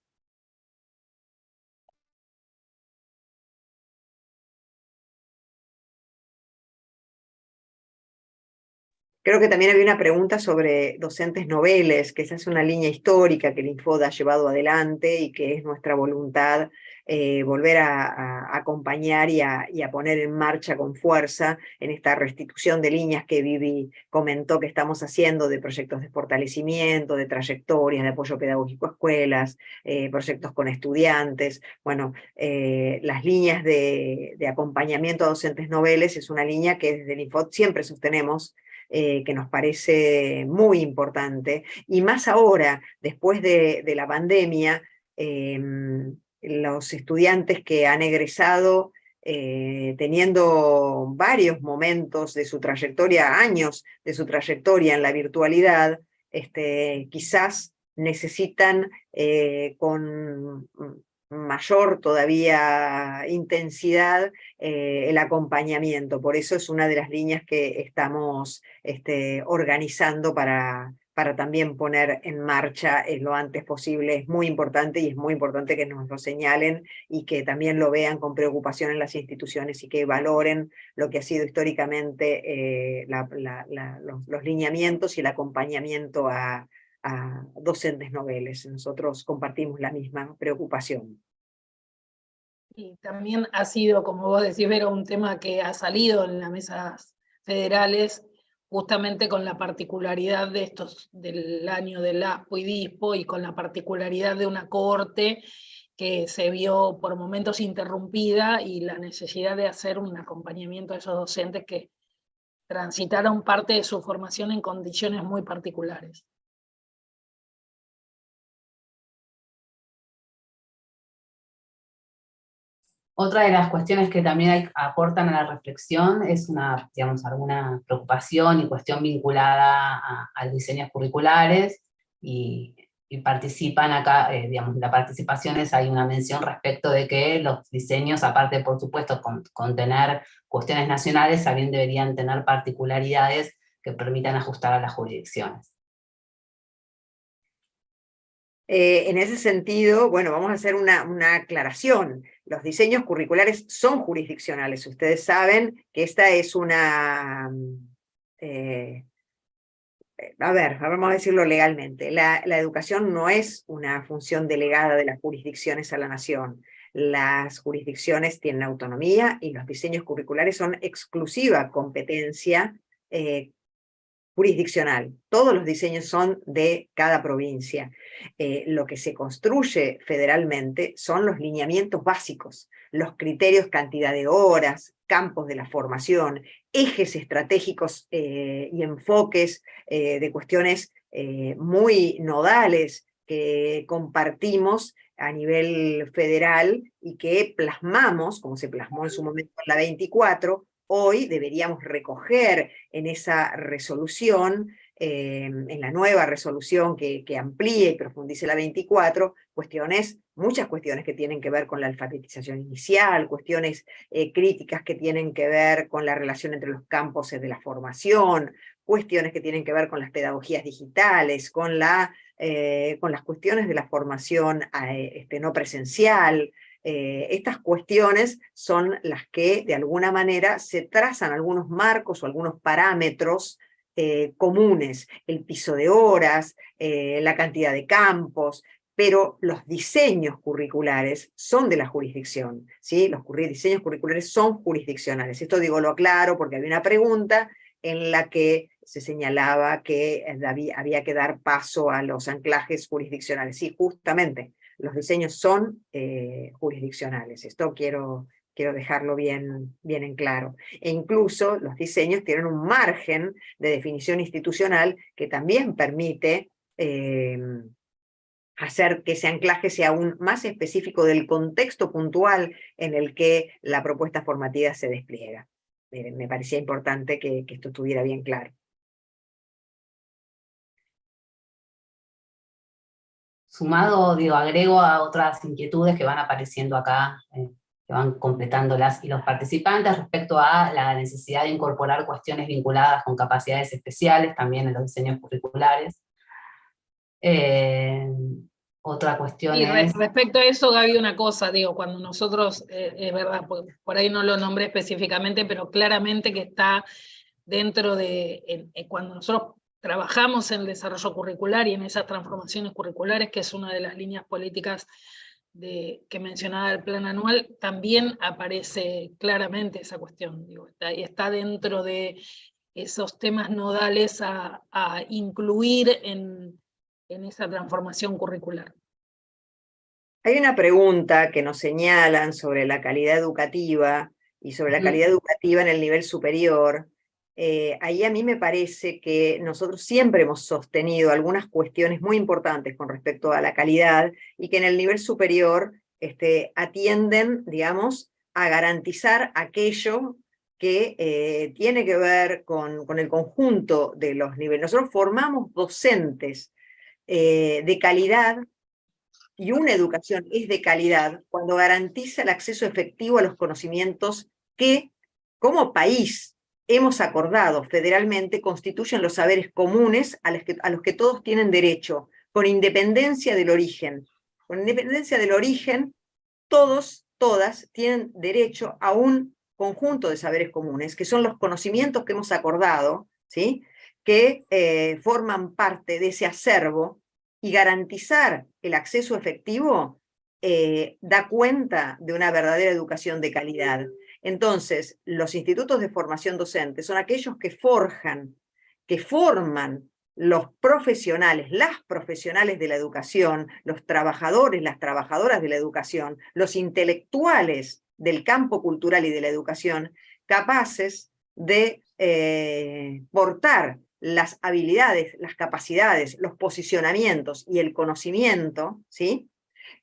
Creo que también había una pregunta sobre docentes noveles, que esa es una línea histórica que el Infod ha llevado adelante y que es nuestra voluntad eh, volver a, acompañar y a, poner en marcha con fuerza en esta restitución de líneas que Vivi comentó que estamos haciendo de proyectos de fortalecimiento, de trayectorias, de apoyo pedagógico a escuelas, eh, proyectos con estudiantes. Bueno, eh, las líneas de, de acompañamiento a docentes noveles es una línea que desde el Infod siempre sostenemos eh, que nos parece muy importante, y más ahora, después de, la pandemia, em, los estudiantes que han egresado eh, teniendo varios momentos de su trayectoria, años de su trayectoria en la virtualidad, este, quizás necesitan eh, con mayor todavía intensidad eh, el acompañamiento. Por eso es una de las líneas que estamos este, organizando para, para también poner en marcha lo antes posible. Es muy importante y es muy importante que nos lo señalen y que también lo vean con preocupación en las instituciones y que valoren lo que ha sido históricamente eh, los, lineamientos y el acompañamiento a, a docentes noveles. Nosotros compartimos la misma preocupación. Y también ha sido, como vos decís, Vero, un tema que ha salido en las mesas federales justamente con la particularidad de estos, del año del ASPO y DISPO y con la particularidad de una corte que se vio por momentos interrumpida y la necesidad de hacer un acompañamiento a esos docentes que transitaron parte de su formación en condiciones muy particulares. Otra de las cuestiones que también aportan a la reflexión es una, digamos, alguna preocupación y cuestión vinculada a, los diseños curriculares y, participan acá, eh, digamos, la participación es, hay una mención respecto de que los diseños, aparte por supuesto con, con cuestiones nacionales, también deberían tener particularidades que permitan ajustar a las jurisdicciones. Eh, en ese sentido, bueno, vamos a hacer una, aclaración. Los diseños curriculares son jurisdiccionales. Ustedes saben que esta es una... Eh, a ver, vamos a decirlo legalmente. La, la educación no es una función delegada de las jurisdicciones a la nación. Las jurisdicciones tienen autonomía y los diseños curriculares son exclusiva competencia eh, jurisdiccional. Todos los diseños son de cada provincia. Eh, lo que se construye federalmente son los lineamientos básicos, los criterios cantidad de horas, campos de la formación, ejes estratégicos eh, y enfoques eh, de cuestiones muy nodales que compartimos a nivel federal y que plasmamos, como se plasmó en su momento en la 24, hoy deberíamos recoger en esa resolución, em, en la nueva resolución que, amplíe y profundice la 24, cuestiones, muchas cuestiones que tienen que ver con la alfabetización inicial, cuestiones eh, críticas que tienen que ver con la relación entre los campos de la formación, cuestiones que tienen que ver con las pedagogías digitales, con, eh, las cuestiones de la formación eh, este, no presencial, eh, estas cuestiones son las que de alguna manera se trazan algunos marcos o algunos parámetros eh, comunes, el piso de horas, eh, la cantidad de campos, pero los diseños curriculares son de la jurisdicción, ¿sí? los diseños curriculares son jurisdiccionales. Esto digo lo aclaro porque había una pregunta en la que se señalaba que había que dar paso a los anclajes jurisdiccionales. Sí, justamente, los diseños son eh, jurisdiccionales. Esto quiero, quiero dejarlo bien, bien en claro. E incluso los diseños tienen un margen de definición institucional que también permite em, hacer que ese anclaje sea aún más específico del contexto puntual en el que la propuesta formativa se despliega. me parecía importante que esto estuviera bien claro. Sumado, digo, agrego a otras inquietudes que van apareciendo acá, eh, que van completando las y los participantes respecto a la necesidad de incorporar cuestiones vinculadas con capacidades especiales también en los diseños curriculares. Eh, otra cuestión y respecto a eso, Gaby, una cosa, digo, cuando nosotros, eh, es verdad, por, por, ahí no lo nombré específicamente, pero claramente que está dentro de, cuando nosotros trabajamos en el desarrollo curricular y en esas transformaciones curriculares, que es una de las líneas políticas de, que mencionaba el plan anual, también aparece claramente esa cuestión, digo, está, está dentro de esos temas nodales a, incluir en, en esa transformación curricular. Hay una pregunta que nos señalan sobre la calidad educativa y sobre la calidad educativa en el nivel superior, eh, ahí a mí me parece que nosotros siempre hemos sostenido algunas cuestiones muy importantes con respecto a la calidad y que en el nivel superior este, atienden, digamos, a garantizar aquello que eh, tiene que ver con, con, el conjunto de los niveles. Nosotros formamos docentes eh, de calidad y una educación es de calidad cuando garantiza el acceso efectivo a los conocimientos que como país hemos acordado federalmente constituyen los saberes comunes a los, que, todos tienen derecho, con independencia del origen. Con independencia del origen, todos, todas, tienen derecho a un conjunto de saberes comunes, que son los conocimientos que hemos acordado, ¿sí? que eh, forman parte de ese acervo, y garantizar el acceso efectivo eh, da cuenta de una verdadera educación de calidad. Entonces, los institutos de formación docente son aquellos que forjan, que forman los profesionales, las profesionales de la educación, los trabajadores, las trabajadoras de la educación, los intelectuales del campo cultural y de la educación, capaces de eh, portar las habilidades, las capacidades, los posicionamientos y el conocimiento, ¿sí?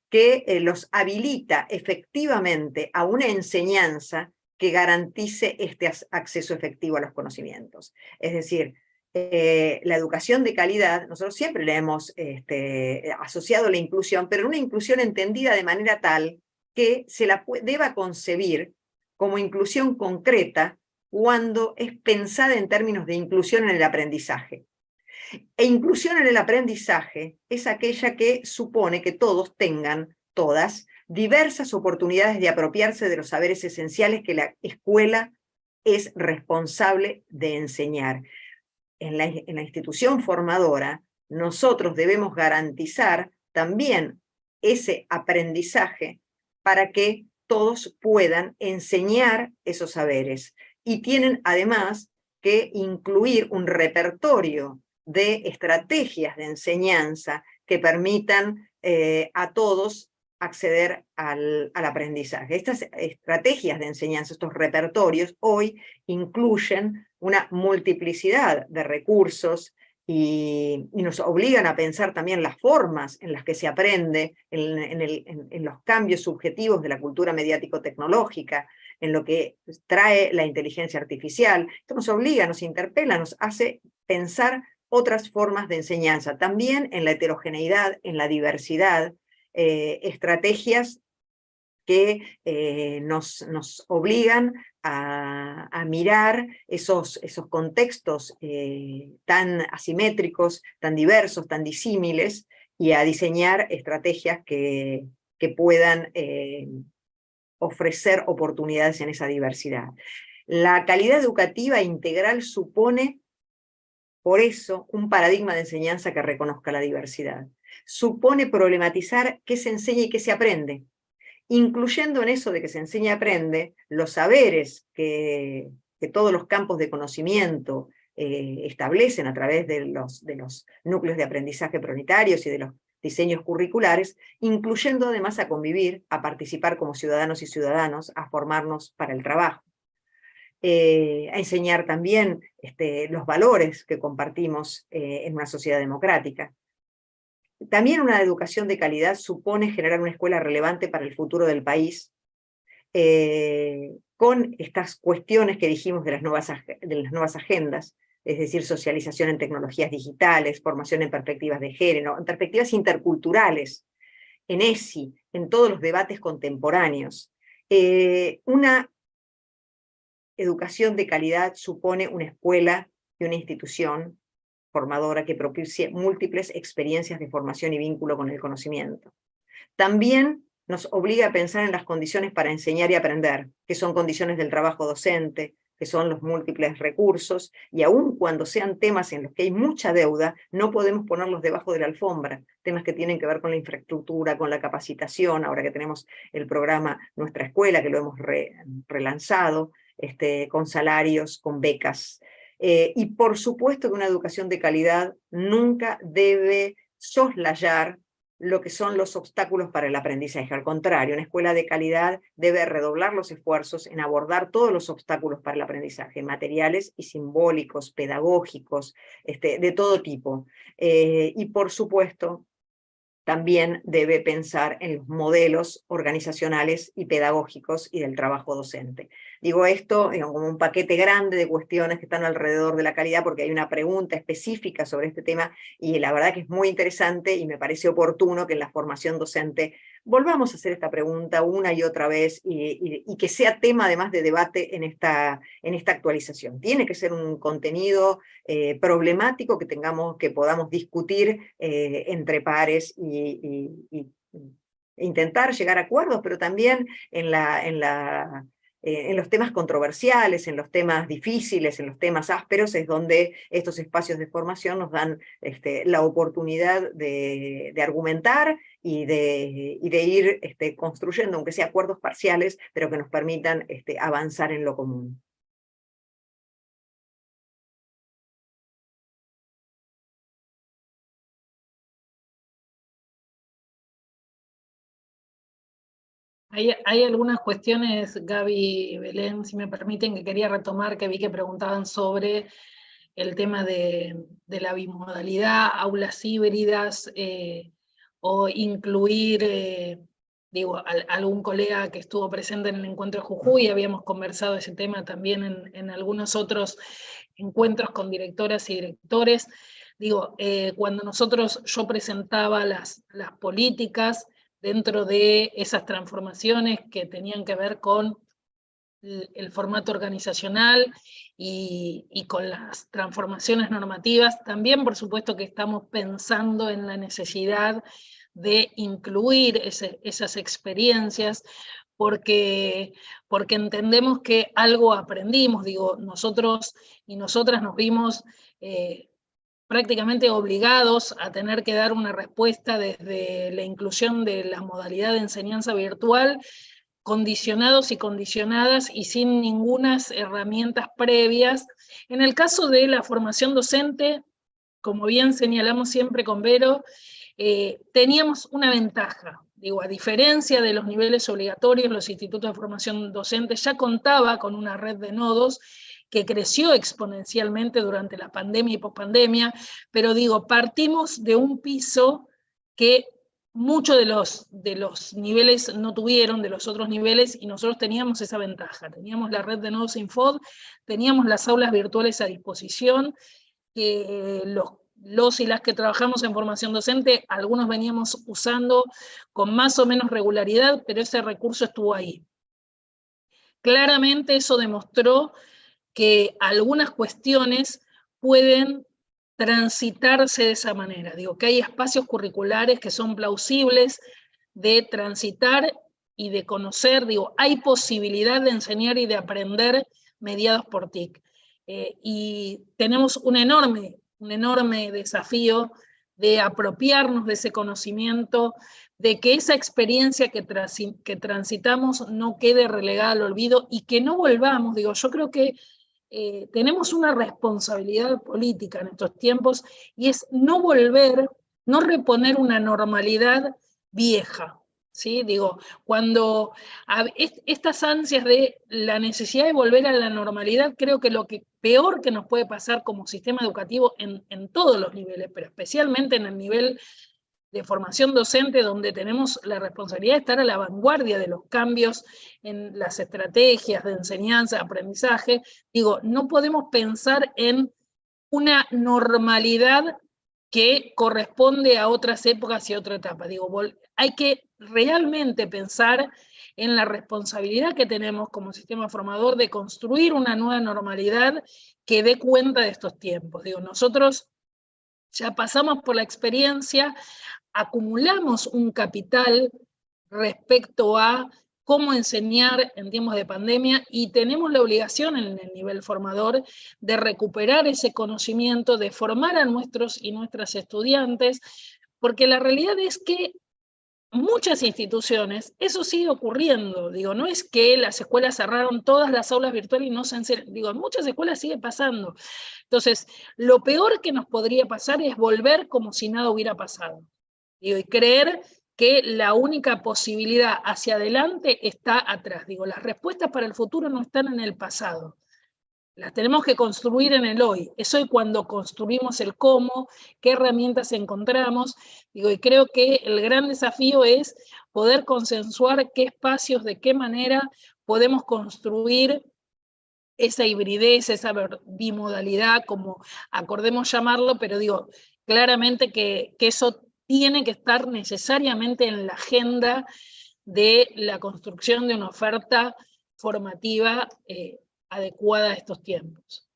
Que eh, los habilita efectivamente a una enseñanza que garantice este acceso efectivo a los conocimientos. Es decir, eh, la educación de calidad, nosotros siempre le hemos este, asociado la inclusión, pero una inclusión entendida de manera tal que se la deba concebir como inclusión concreta cuando es pensada en términos de inclusión en el aprendizaje. E inclusión en el aprendizaje es aquella que supone que todos tengan, todas, diversas oportunidades de apropiarse de los saberes esenciales que la escuela es responsable de enseñar. En la, en la institución formadora, nosotros debemos garantizar también ese aprendizaje para que todos puedan enseñar esos saberes y tienen además que incluir un repertorio de estrategias de enseñanza que permitan eh, a todos acceder al, al, aprendizaje. Estas estrategias de enseñanza, estos repertorios, hoy incluyen una multiplicidad de recursos y, nos obligan a pensar también las formas en las que se aprende, en, en, en los cambios subjetivos de la cultura mediático-tecnológica, en lo que trae la inteligencia artificial. Esto nos obliga, nos interpela, nos hace pensar otras formas de enseñanza, también en la heterogeneidad, en la diversidad, eh, estrategias que eh, nos, nos, obligan a, mirar esos, esos contextos eh, tan asimétricos, tan diversos, tan disímiles, y a diseñar estrategias que, que puedan ofrecer oportunidades en esa diversidad. La calidad educativa integral supone, por eso, un paradigma de enseñanza que reconozca la diversidad. Supone problematizar qué se enseña y qué se aprende, incluyendo en eso de que se enseña y aprende los saberes que, todos los campos de conocimiento eh, establecen a través de los, de los núcleos de aprendizaje prioritarios y de los diseños curriculares, incluyendo además a convivir, a participar como ciudadanos y ciudadanos, a formarnos para el trabajo. Eh, a enseñar también este, los valores que compartimos eh, en una sociedad democrática. También una educación de calidad supone generar una escuela relevante para el futuro del país, eh, con estas cuestiones que dijimos de las nuevas, agendas, es decir, socialización en tecnologías digitales, formación en perspectivas de género, en perspectivas interculturales, en ESI, en todos los debates contemporáneos. Una educación de calidad supone una escuela y una institución formadora que propicie múltiples experiencias de formación y vínculo con el conocimiento. También nos obliga a pensar en las condiciones para enseñar y aprender, que son condiciones del trabajo docente, que son los múltiples recursos, y aun cuando sean temas en los que hay mucha deuda, no podemos ponerlos debajo de la alfombra, temas que tienen que ver con la infraestructura, con la capacitación, ahora que tenemos el programa Nuestra Escuela, que lo hemos relanzado, este, con salarios, con becas. Eh, y por supuesto que una educación de calidad nunca debe soslayar lo que son los obstáculos para el aprendizaje. Al contrario, una escuela de calidad debe redoblar los esfuerzos en abordar todos los obstáculos para el aprendizaje, materiales y simbólicos, pedagógicos, este, de todo tipo. Eh, y por supuesto, también debe pensar en los modelos organizacionales y pedagógicos y del trabajo docente. Digo esto como un paquete grande de cuestiones que están alrededor de la calidad porque hay una pregunta específica sobre este tema y la verdad que es muy interesante y me parece oportuno que en la formación docente volvamos a hacer esta pregunta una y otra vez y, que sea tema además de debate en esta, en esta actualización. Tiene que ser un contenido eh, problemático que, tengamos, que podamos discutir eh, entre pares y, intentar llegar a acuerdos, pero también en la, en la eh, en los temas controversiales, en los temas difíciles, en los temas ásperos, es donde estos espacios de formación nos dan este, la oportunidad de, argumentar y de, ir este, construyendo, aunque sea acuerdos parciales, pero que nos permitan este, avanzar en lo común. Hay, algunas cuestiones, Gaby y Belén, si me permiten, que quería retomar, que vi que preguntaban sobre el tema de, la bimodalidad, aulas híbridas, eh, o incluir, eh, digo, algún colega que estuvo presente en el encuentro de Jujuy, habíamos conversado ese tema también en, algunos otros encuentros con directoras y directores. Digo, eh, cuando nosotros, yo presentaba las, las políticas, dentro de esas transformaciones que tenían que ver con el formato organizacional y, con las transformaciones normativas. También, por supuesto, que estamos pensando en la necesidad de incluir esas experiencias, porque, porque entendemos que algo aprendimos, digo, nosotros y nosotras nos vimos eh, prácticamente obligados a tener que dar una respuesta desde la inclusión de la modalidad de enseñanza virtual, condicionados y condicionadas y sin ninguna herramientas previas. En el caso de la formación docente, como bien señalamos siempre con Vero, eh, teníamos una ventaja. Digo, a diferencia de los niveles obligatorios, los institutos de formación docente ya contaba con una red de nodos que creció exponencialmente durante la pandemia y pospandemia, pero digo, partimos de un piso que muchos de los, de los niveles no tuvieron, de los otros niveles, y nosotros teníamos esa ventaja. Teníamos la red de nodos Infod, teníamos las aulas virtuales a disposición, que los, los y las que trabajamos en formación docente, algunos veníamos usando con más o menos regularidad, pero ese recurso estuvo ahí. Claramente eso demostró que algunas cuestiones pueden transitarse de esa manera. Digo, que hay espacios curriculares que son plausibles de transitar y de conocer, digo, hay posibilidad de enseñar y de aprender mediados por TIC. Eh, y tenemos un enorme, un enorme desafío de apropiarnos de ese conocimiento, de que esa experiencia que, que transitamos no quede relegada al olvido y que no volvamos, digo, yo creo que eh, tenemos una responsabilidad política en estos tiempos y es no volver, no reponer una normalidad vieja. ¿sí? Digo, cuando estas ansias de la necesidad de volver a la normalidad, creo que lo que peor que nos puede pasar como sistema educativo en, en todos los niveles, pero especialmente en el nivel de formación docente donde tenemos la responsabilidad de estar a la vanguardia de los cambios en las estrategias de enseñanza, aprendizaje, digo, no podemos pensar en una normalidad que corresponde a otras épocas y otra etapa. Digo, hay que realmente pensar en la responsabilidad que tenemos como sistema formador de construir una nueva normalidad que dé cuenta de estos tiempos. Digo, nosotros ya pasamos por la experiencia, acumulamos un capital respecto a cómo enseñar en tiempos de pandemia y tenemos la obligación en el nivel formador de recuperar ese conocimiento, de formar a nuestros y nuestras estudiantes, porque la realidad es que muchas instituciones, eso sigue ocurriendo, digo, no es que las escuelas cerraron todas las aulas virtuales y no se enseñan, digo, en muchas escuelas sigue pasando. Entonces, lo peor que nos podría pasar es volver como si nada hubiera pasado y creer que la única posibilidad hacia adelante está atrás. Digo, las respuestas para el futuro no están en el pasado. Las tenemos que construir en el hoy. Es hoy cuando construimos el cómo, qué herramientas encontramos. Digo, y creo que el gran desafío es poder consensuar qué espacios, de qué manera podemos construir esa hibridez, esa bimodalidad, como acordemos llamarlo, pero digo, claramente que, que eso tiene que estar necesariamente en la agenda de la construcción de una oferta formativa eh, adecuada a estos tiempos.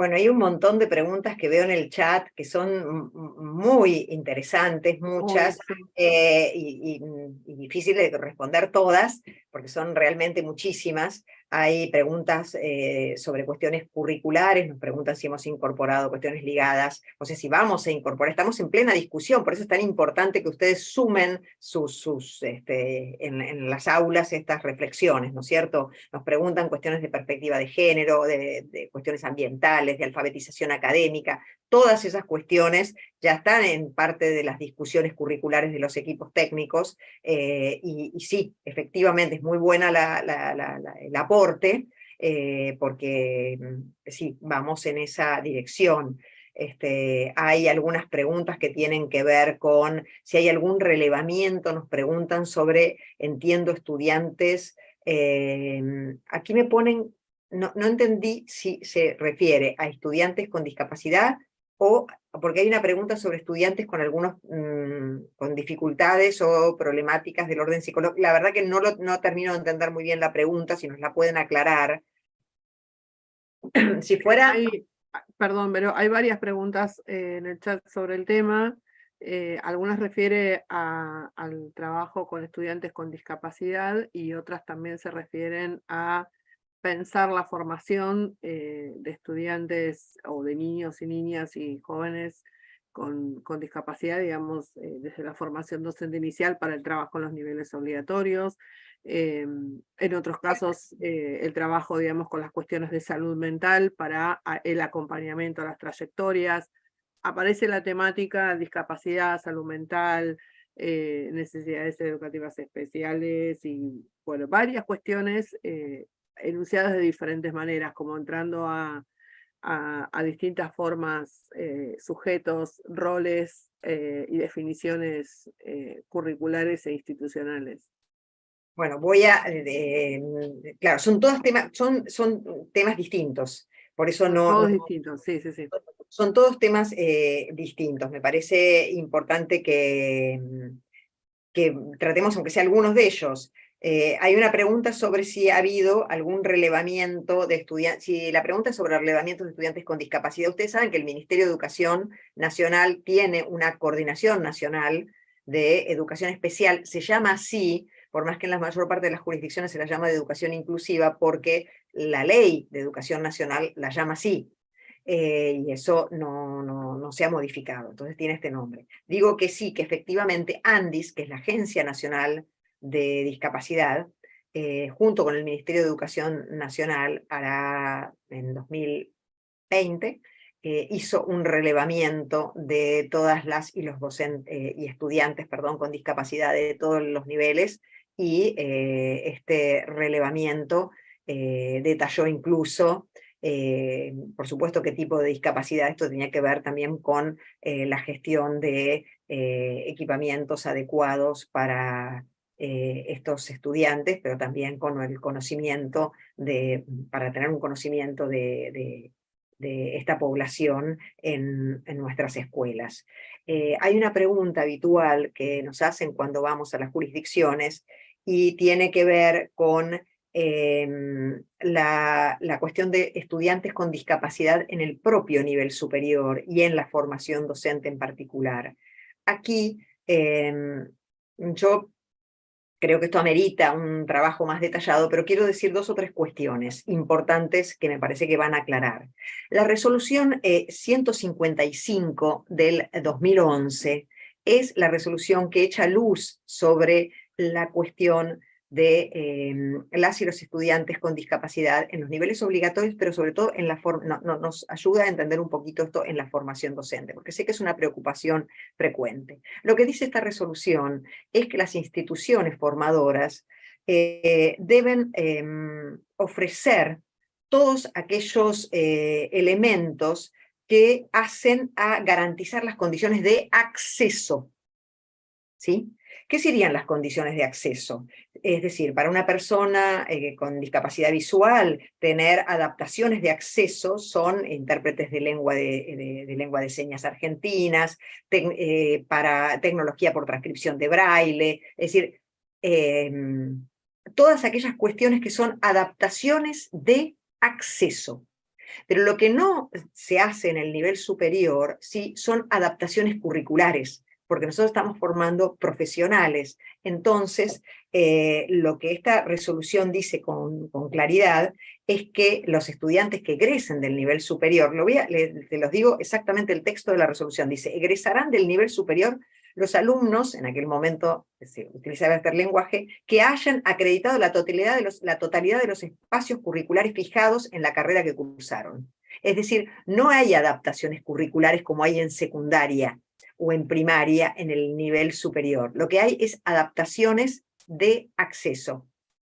Bueno, hay un montón de preguntas que veo en el chat que son muy interesantes, muchas, eh, y, y, difíciles de responder todas, porque son realmente muchísimas. Hay preguntas eh, sobre cuestiones curriculares, nos preguntan si hemos incorporado cuestiones ligadas, o sea, si vamos a incorporar, estamos en plena discusión, por eso es tan importante que ustedes sumen sus, este, en, las aulas estas reflexiones, ¿no es cierto? Nos preguntan cuestiones de perspectiva de género, de cuestiones ambientales, de alfabetización académica, todas esas cuestiones ya están en parte de las discusiones curriculares de los equipos técnicos, eh, y, sí, efectivamente es muy buena el aporte, eh, porque mm, sí, vamos en esa dirección. Este, hay algunas preguntas que tienen que ver con si hay algún relevamiento, nos preguntan sobre, entiendo, estudiantes, eh, aquí me ponen, no, no entendí si se refiere a estudiantes con discapacidad o porque hay una pregunta sobre estudiantes con algunos mm, con dificultades o problemáticas del orden psicológico. La verdad que no, lo, no termino de entender muy bien la pregunta, si nos la pueden aclarar. si fuera... perdón, pero hay varias preguntas eh, en el chat sobre el tema. Eh, algunas refiere al trabajo con estudiantes con discapacidad y otras también se refieren a pensar la formación eh, de estudiantes o de niños y niñas y jóvenes con, con discapacidad, digamos, eh, desde la formación docente inicial para el trabajo en los niveles obligatorios. Eh, en otros casos, el trabajo, digamos, con las cuestiones de salud mental para el acompañamiento a las trayectorias. Aparece la temática discapacidad, salud mental, necesidades educativas especiales y, bueno, varias cuestiones enunciadas de diferentes maneras, como entrando a, a, distintas formas, eh, sujetos, roles eh, y definiciones eh, curriculares e institucionales. Bueno, voy a, claro, son todos temas, son, son temas distintos, por eso no... Todos distintos, sí, sí, sí. Son todos temas distintos, me parece importante que, que tratemos, aunque sea algunos de ellos, eh, hay una pregunta sobre si ha habido algún relevamiento de estudiantes, si la pregunta es sobre relevamiento de estudiantes con discapacidad. Ustedes saben que el Ministerio de Educación Nacional tiene una coordinación nacional de educación especial, se llama así, por más que en la mayor parte de las jurisdicciones se la llama de educación inclusiva, porque la ley de educación nacional la llama así, eh, y eso no, no, no, se ha modificado, entonces tiene este nombre. Digo que sí, que efectivamente ANDIS, que es la Agencia Nacional de discapacidad, eh, junto con el Ministerio de Educación Nacional, hará en 2020, eh, hizo un relevamiento de todas las y los docentes eh, y estudiantes, perdón, con discapacidad de todos los niveles, y este relevamiento detalló incluso por supuesto, qué tipo de discapacidad. Esto tenía que ver también con la gestión de equipamientos adecuados para eh, estos estudiantes, pero también con el conocimiento, de, para tener un conocimiento de, esta población en, en nuestras escuelas. Eh, hay una pregunta habitual que nos hacen cuando vamos a las jurisdicciones y tiene que ver con em, la, la, cuestión de estudiantes con discapacidad en el propio nivel superior y en la formación docente en particular. Aquí em, yo Creo que esto amerita un trabajo más detallado, pero quiero decir dos o tres cuestiones importantes que me parece que van a aclarar. La resolución 155 eh, del 2011 es la resolución que echa luz sobre la cuestión de em, las y los estudiantes con discapacidad en los niveles obligatorios, pero sobre todo en la forma, nos ayuda a entender un poquito esto en la formación docente, porque sé que es una preocupación frecuente. Lo que dice esta resolución es que las instituciones formadoras eh, deben em, ofrecer todos aquellos eh, elementos que hacen a garantizar las condiciones de acceso ¿sí? ¿Qué serían las condiciones de acceso? Es decir, para una persona eh, con discapacidad visual, tener adaptaciones de acceso son intérpretes de lengua de, lengua de señas argentinas, eh, para tecnología por transcripción de braille, es decir, em, todas aquellas cuestiones que son adaptaciones de acceso. Pero lo que no se hace en el nivel superior sí, son adaptaciones curriculares, porque nosotros estamos formando profesionales. Entonces, eh, lo que esta resolución dice con, claridad es que los estudiantes que egresen del nivel superior, lo te los digo exactamente el texto de la resolución, dice, egresarán del nivel superior los alumnos, en aquel momento se utilizaba este lenguaje, que hayan acreditado la totalidad, de los, la totalidad de los espacios curriculares fijados en la carrera que cursaron. Es decir, no hay adaptaciones curriculares como hay en secundaria, o en primaria en el nivel superior. Lo que hay es adaptaciones de acceso.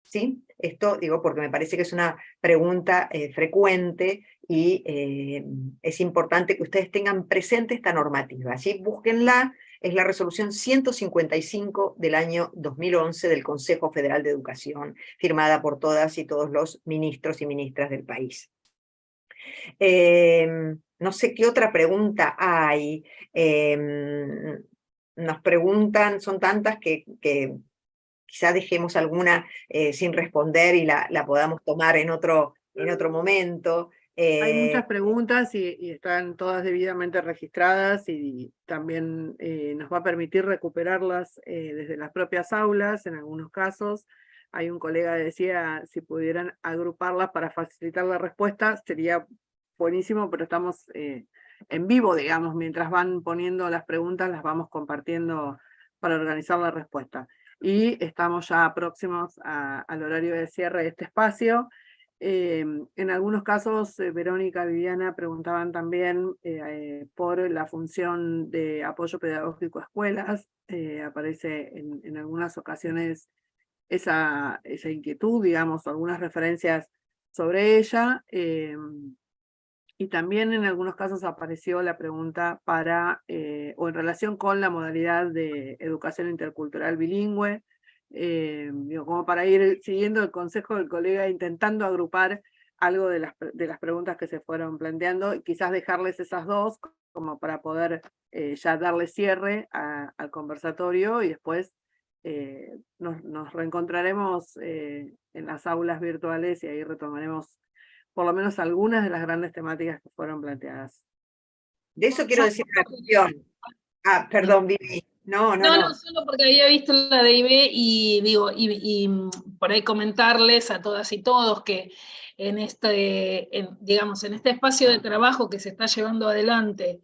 ¿sí? Esto digo porque me parece que es una pregunta eh, frecuente y eh, es importante que ustedes tengan presente esta normativa. ¿sí? Búsquenla, es la resolución 155 del año 2011 del Consejo Federal de Educación, firmada por todas y todos los ministros y ministras del país. Eh, no sé qué otra pregunta hay. Em, nos preguntan, son tantas que, que quizá dejemos alguna eh, sin responder y la, la, podamos tomar en otro, en otro momento. Hay muchas eh, preguntas y, están todas debidamente registradas y también eh, nos va a permitir recuperarlas desde las propias aulas en algunos casos. Hay un colega que decía si pudieran agruparlas para facilitar la respuesta, sería buenísimo, pero estamos eh, en vivo, digamos, mientras van poniendo las preguntas, las vamos compartiendo para organizar la respuesta. Y estamos ya próximos al horario de cierre de este espacio. Em, en algunos casos, eh, Verónica, Viviana preguntaban también eh, por la función de apoyo pedagógico a escuelas. aparece en, en, algunas ocasiones esa, esa inquietud, digamos, algunas referencias sobre ella. Y también en algunos casos apareció la pregunta para, eh, o en relación con la modalidad de educación intercultural bilingüe, eh, como para ir siguiendo el consejo del colega, intentando agrupar algo de las, de las preguntas que se fueron planteando, y quizás dejarles esas dos, como para poder eh, ya darle cierre al conversatorio, y después nos, reencontraremos en las aulas virtuales y ahí retomaremos por lo menos algunas de las grandes temáticas que fueron planteadas. De eso quiero decir una cuestión. Ah, perdón, Vivi. No, no, no, no, solo porque había visto la DIB y digo, y, mm, por ahí comentarles a todas y todos que en este, digamos, en este espacio de trabajo que se está llevando adelante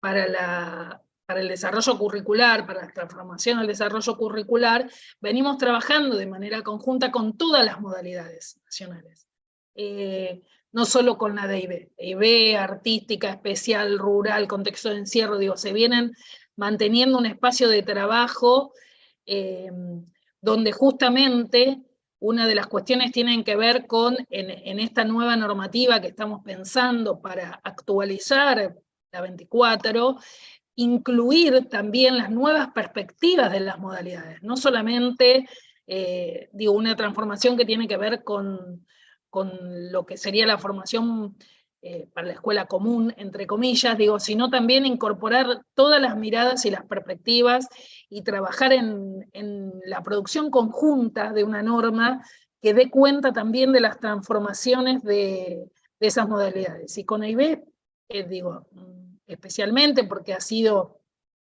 para, la, para el desarrollo curricular, para la transformación del desarrollo curricular, venimos trabajando de manera conjunta con todas las modalidades nacionales. Eh, no solo con la DIB, DIB, artística, especial, rural, contexto de encierro, digo, se vienen manteniendo un espacio de trabajo eh, donde justamente una de las cuestiones tienen que ver con, en, esta nueva normativa que estamos pensando para actualizar la 24, incluir también las nuevas perspectivas de las modalidades, no solamente, eh, digo, una transformación que tiene que ver con con lo que sería la formación eh, para la escuela común, entre comillas, digo, sino también incorporar todas las miradas y las perspectivas y trabajar en, la producción conjunta de una norma que dé cuenta también de las transformaciones de, esas modalidades. Y con AIB, eh, digo, especialmente porque ha sido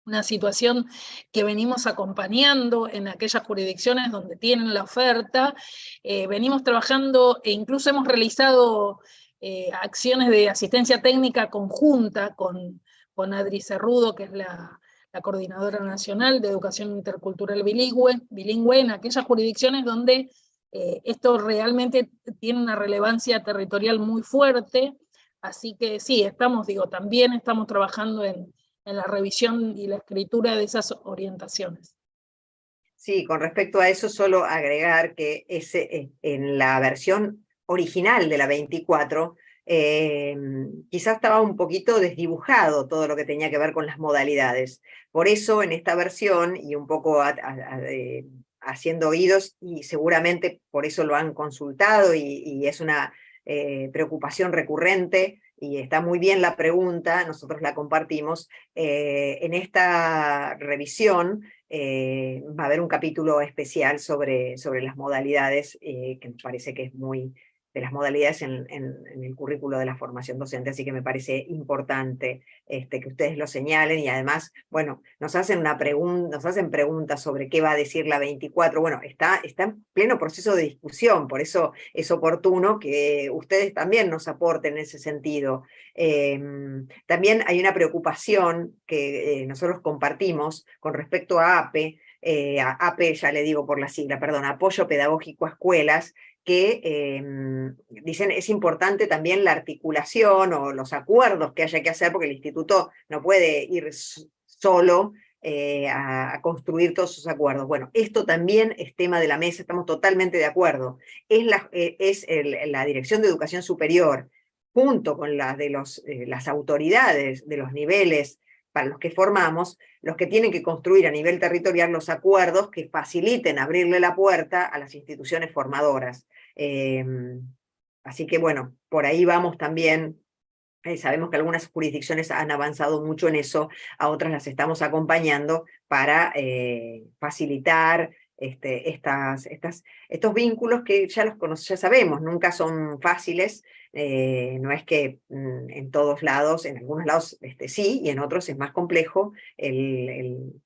una situación que venimos acompañando en aquellas jurisdicciones donde tienen la oferta, eh, venimos trabajando e incluso hemos realizado eh, acciones de asistencia técnica conjunta con, con Adri Cerrudo, que es la, Coordinadora Nacional de Educación Intercultural Bilingüe, bilingüe en aquellas jurisdicciones donde eh, esto realmente tiene una relevancia territorial muy fuerte, así que sí, estamos, digo, también estamos trabajando en, en la revisión y la escritura de esas orientaciones. Sí, con respecto a eso, solo agregar que ese, eh, en la versión original de la 24, eh, quizás estaba un poquito desdibujado todo lo que tenía que ver con las modalidades. Por eso en esta versión, y un poco haciendo oídos, y seguramente por eso lo han consultado, y, es una eh, preocupación recurrente, y está muy bien la pregunta, nosotros la compartimos, eh, en esta revisión eh, va a haber un capítulo especial sobre, sobre las modalidades, que me parece que es muy, de las modalidades en, el currículo de la formación docente, así que me parece importante este, que ustedes lo señalen y además, bueno, nos hacen, una nos hacen preguntas sobre qué va a decir la 24, bueno, está, está en pleno proceso de discusión, por eso es oportuno que ustedes también nos aporten en ese sentido. Em, también hay una preocupación que eh, nosotros compartimos con respecto a APE, eh, APE ya le digo por la sigla, perdón, Apoyo Pedagógico a Escuelas, que em, dicen es importante también la articulación o los acuerdos que haya que hacer, porque el instituto no puede ir solo eh, a, construir todos esos acuerdos. Bueno, esto también es tema de la mesa, estamos totalmente de acuerdo. Es la, eh, es la Dirección de Educación Superior, junto con la de los, eh, las autoridades de los niveles para los que formamos, los que tienen que construir a nivel territorial los acuerdos que faciliten abrirle la puerta a las instituciones formadoras. Em, así que bueno, por ahí vamos también eh, sabemos que algunas jurisdicciones han avanzado mucho en eso, a otras las estamos acompañando para eh, facilitar este, estas, estos vínculos que ya los sabemos, nunca son fáciles, eh, no es que mm, en todos lados, en algunos lados este, sí, y en otros es más complejo el,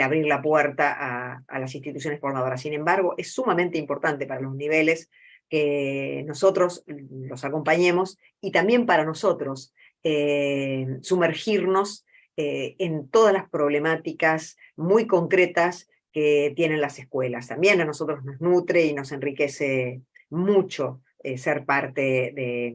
abrir la puerta a, a, las instituciones formadoras. Sin embargo, es sumamente importante para los niveles que nosotros los acompañemos y también para nosotros eh, sumergirnos eh, en todas las problemáticas muy concretas que tienen las escuelas. También a nosotros nos nutre y nos enriquece mucho eh, ser parte de,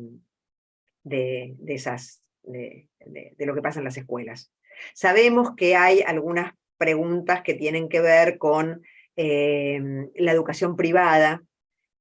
de, esas, de, de, lo que pasa en las escuelas. Sabemos que hay algunas preguntas que tienen que ver con la educación privada,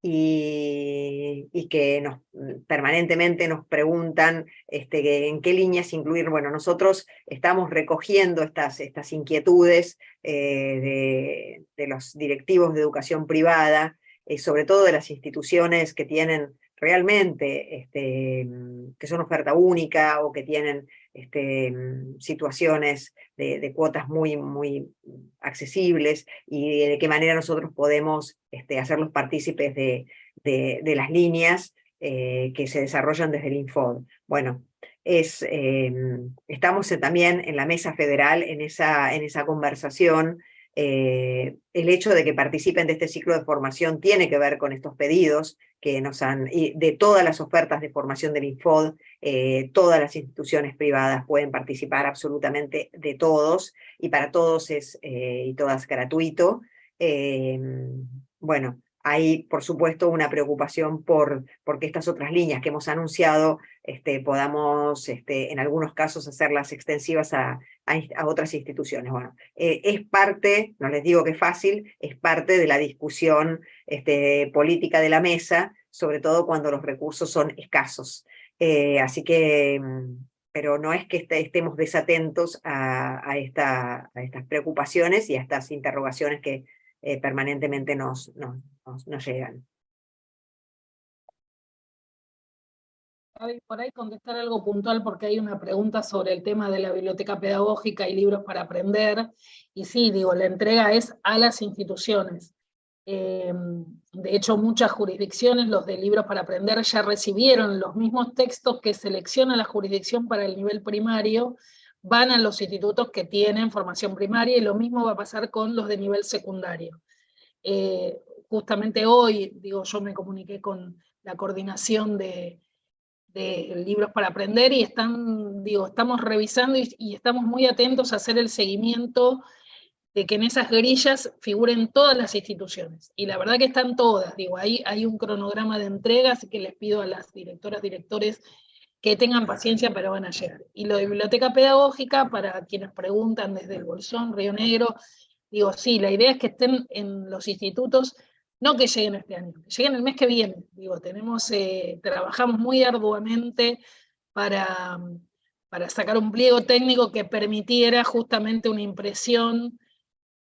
y, que nos, mm, permanentemente nos preguntan este, en qué líneas incluir. Bueno, nosotros estamos recogiendo estas, estas inquietudes eh, de, los directivos de educación privada, eh, sobre todo de las instituciones que tienen realmente, este, mm, que son oferta única o que tienen este, mm, situaciones de, cuotas muy, muy accesibles y de qué manera nosotros podemos este, hacerlos partícipes de, de, las líneas eh, que se desarrollan desde el Infod. Bueno, es, em, estamos también en la mesa federal en esa, en esa conversación eh, el hecho de que participen de este ciclo de formación tiene que ver con estos pedidos que nos han, de todas las ofertas de formación del Infod, eh, todas las instituciones privadas pueden participar absolutamente de todos, y para todos es, eh, y todas gratuito. bueno, hay, por supuesto, una preocupación por porque estas otras líneas que hemos anunciado este, podamos, este, en algunos casos, hacerlas extensivas a, a, otras instituciones. Bueno, eh, es parte, no les digo que es fácil, es parte de la discusión este, política de la mesa, sobre todo cuando los recursos son escasos. Eh, así que, mm, pero no es que estemos desatentos a, esta, a estas preocupaciones y a estas interrogaciones que eh, permanentemente nos, nos, llegan. por ahí contestar algo puntual porque hay una pregunta sobre el tema de la biblioteca pedagógica y libros para aprender. Y sí, digo, la entrega es a las instituciones. Eh, de hecho, muchas jurisdicciones, los de libros para aprender, ya recibieron los mismos textos que selecciona la jurisdicción para el nivel primario, van a los institutos que tienen formación primaria, y lo mismo va a pasar con los de nivel secundario. Eh, justamente hoy, digo, yo me comuniqué con la coordinación de, libros para aprender y están, digo, estamos revisando y, estamos muy atentos a hacer el seguimiento de que en esas grillas figuren todas las instituciones. Y la verdad que están todas, digo, ahí hay un cronograma de entrega, así que les pido a las directoras, directores que tengan paciencia, pero van a llegar. Y lo de biblioteca pedagógica, para quienes preguntan desde el Bolsón, Río Negro, digo, sí, la idea es que estén en los institutos no que lleguen este año, que lleguen el mes que viene. Digo, tenemos, eh, trabajamos muy arduamente para, para sacar un pliego técnico que permitiera justamente una impresión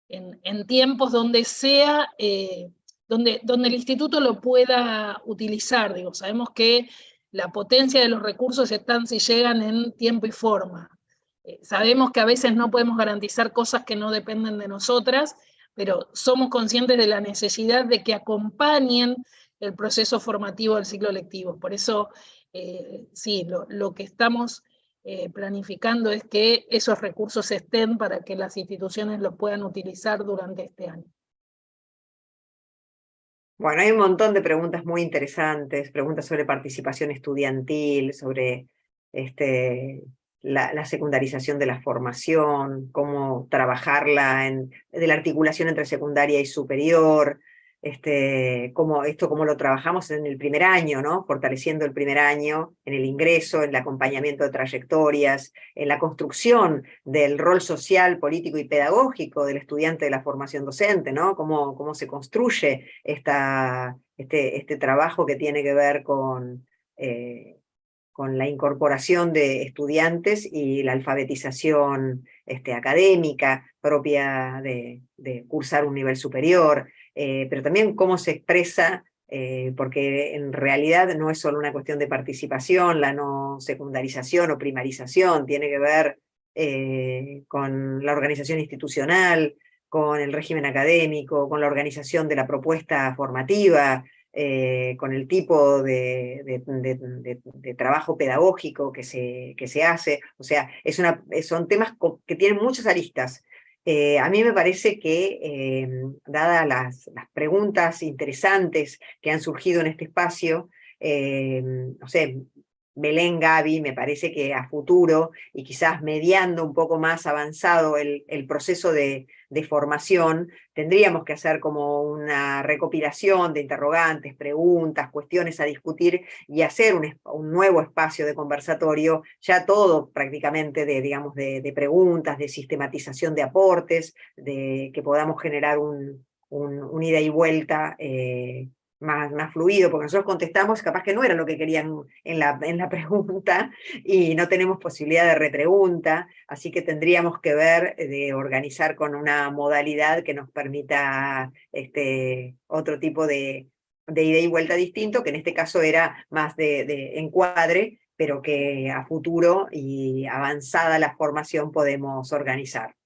en, tiempos donde sea, eh, donde, donde el instituto lo pueda utilizar. Digo, sabemos que la potencia de los recursos están si llegan en tiempo y forma. Eh, sabemos que a veces no podemos garantizar cosas que no dependen de nosotras, pero somos conscientes de la necesidad de que acompañen el proceso formativo del ciclo lectivo. Por eso, eh, sí, lo, que estamos eh, planificando es que esos recursos estén para que las instituciones los puedan utilizar durante este año. Bueno, hay un montón de preguntas muy interesantes, preguntas sobre participación estudiantil, sobre este, la, secundarización de la formación, cómo trabajarla, en, de la articulación entre secundaria y superior, este, cómo, esto cómo lo trabajamos en el primer año, ¿no? fortaleciendo el primer año, en el ingreso, en el acompañamiento de trayectorias, en la construcción del rol social, político y pedagógico del estudiante de la formación docente, ¿no? cómo, cómo se construye esta, este, este trabajo que tiene que ver con... Eh, con la incorporación de estudiantes y la alfabetización este, académica propia de, cursar un nivel superior, eh, pero también cómo se expresa, eh, porque en realidad no es solo una cuestión de participación, la no secundarización o primarización, tiene que ver eh, con la organización institucional, con el régimen académico, con la organización de la propuesta formativa, con el tipo de, trabajo pedagógico que se, que se hace, o sea, es una, son temas que tienen muchas aristas. Eh, a mí me parece que, eh, dadas las, las, preguntas interesantes que han surgido en este espacio, no sé, Belén, Gaby, me parece que a futuro, y quizás mediando un poco más avanzado el, proceso de, formación, tendríamos que hacer como una recopilación de interrogantes, preguntas, cuestiones a discutir, y hacer un, nuevo espacio de conversatorio, ya todo prácticamente de, digamos, de, preguntas, de sistematización de aportes, de que podamos generar un, ida y vuelta eh, más, más fluido, porque nosotros contestamos, capaz que no era lo que querían en la, en la pregunta, y no tenemos posibilidad de repregunta, así que tendríamos que ver de organizar con una modalidad que nos permita este, otro tipo de, de ida y vuelta distinto, que en este caso era más de, de encuadre, pero que a futuro y avanzada la formación podemos organizar.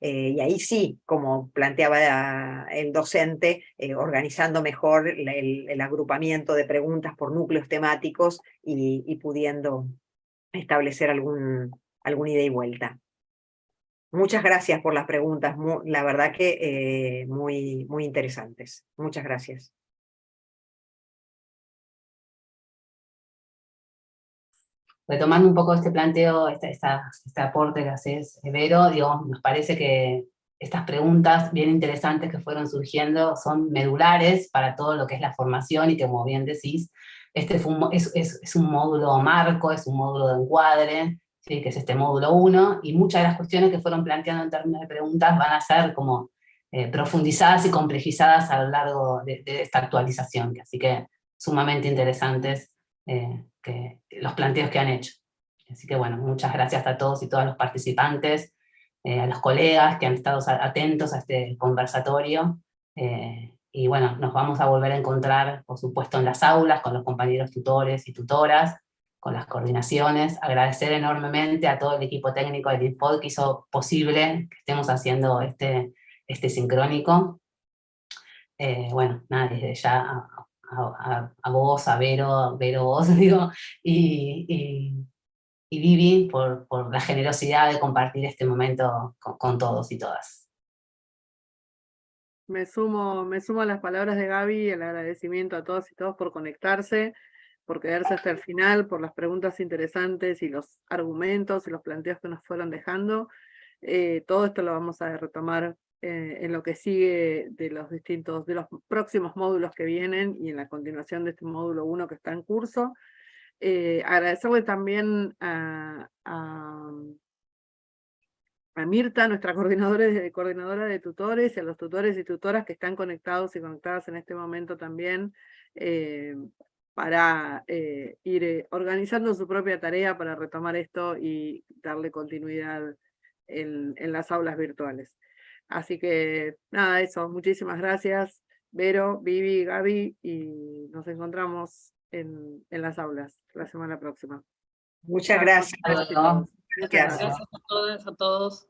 Eh, y ahí sí, como planteaba el docente, eh, organizando mejor el, agrupamiento de preguntas por núcleos temáticos y, pudiendo establecer algún, alguna ida y vuelta. Muchas gracias por las preguntas, la verdad que eh, muy, muy interesantes. Muchas gracias. Retomando un poco este planteo, este, este aporte que haces, Vero, digo, nos parece que estas preguntas bien interesantes que fueron surgiendo son medulares para todo lo que es la formación y que como bien decís, este es, es, un módulo marco, es un módulo de encuadre, ¿sí? que es este módulo 1, y muchas de las cuestiones que fueron planteando en términos de preguntas van a ser como eh, profundizadas y complejizadas a lo largo de, esta actualización, así que sumamente interesantes eh, que, los planteos que han hecho. Así que bueno, muchas gracias a todos y todas los participantes, eh, a los colegas que han estado atentos a este conversatorio, eh, y bueno, nos vamos a volver a encontrar, por supuesto, en las aulas, con los compañeros tutores y tutoras, con las coordinaciones, agradecer enormemente a todo el equipo técnico del INPOD que hizo posible que estemos haciendo este, este sincrónico. Eh, bueno, nada, desde ya a, vos, a Vero, Vero vos, digo, y, y, Vivi por, por, la generosidad de compartir este momento con, todos y todas. Me sumo, me sumo a las palabras de Gaby, el agradecimiento a todos y todos por conectarse, por quedarse hasta el final, por las preguntas interesantes y los argumentos y los planteos que nos fueron dejando. Eh, todo esto lo vamos a retomar eh, en lo que sigue de los distintos, de los próximos módulos que vienen y en la continuación de este módulo 1 que está en curso. Eh, agradecerle también a, a Mirta, nuestra coordinadora de, coordinadora de tutores, y a los tutores y tutoras que están conectados y conectadas en este momento también, eh, para eh, ir eh, organizando su propia tarea para retomar esto y darle continuidad en, las aulas virtuales. Así que nada, eso, muchísimas gracias, Vero, Vivi, Gaby, y nos encontramos en, en las aulas la semana próxima. Muchas gracias. Gracias a todas, a todos.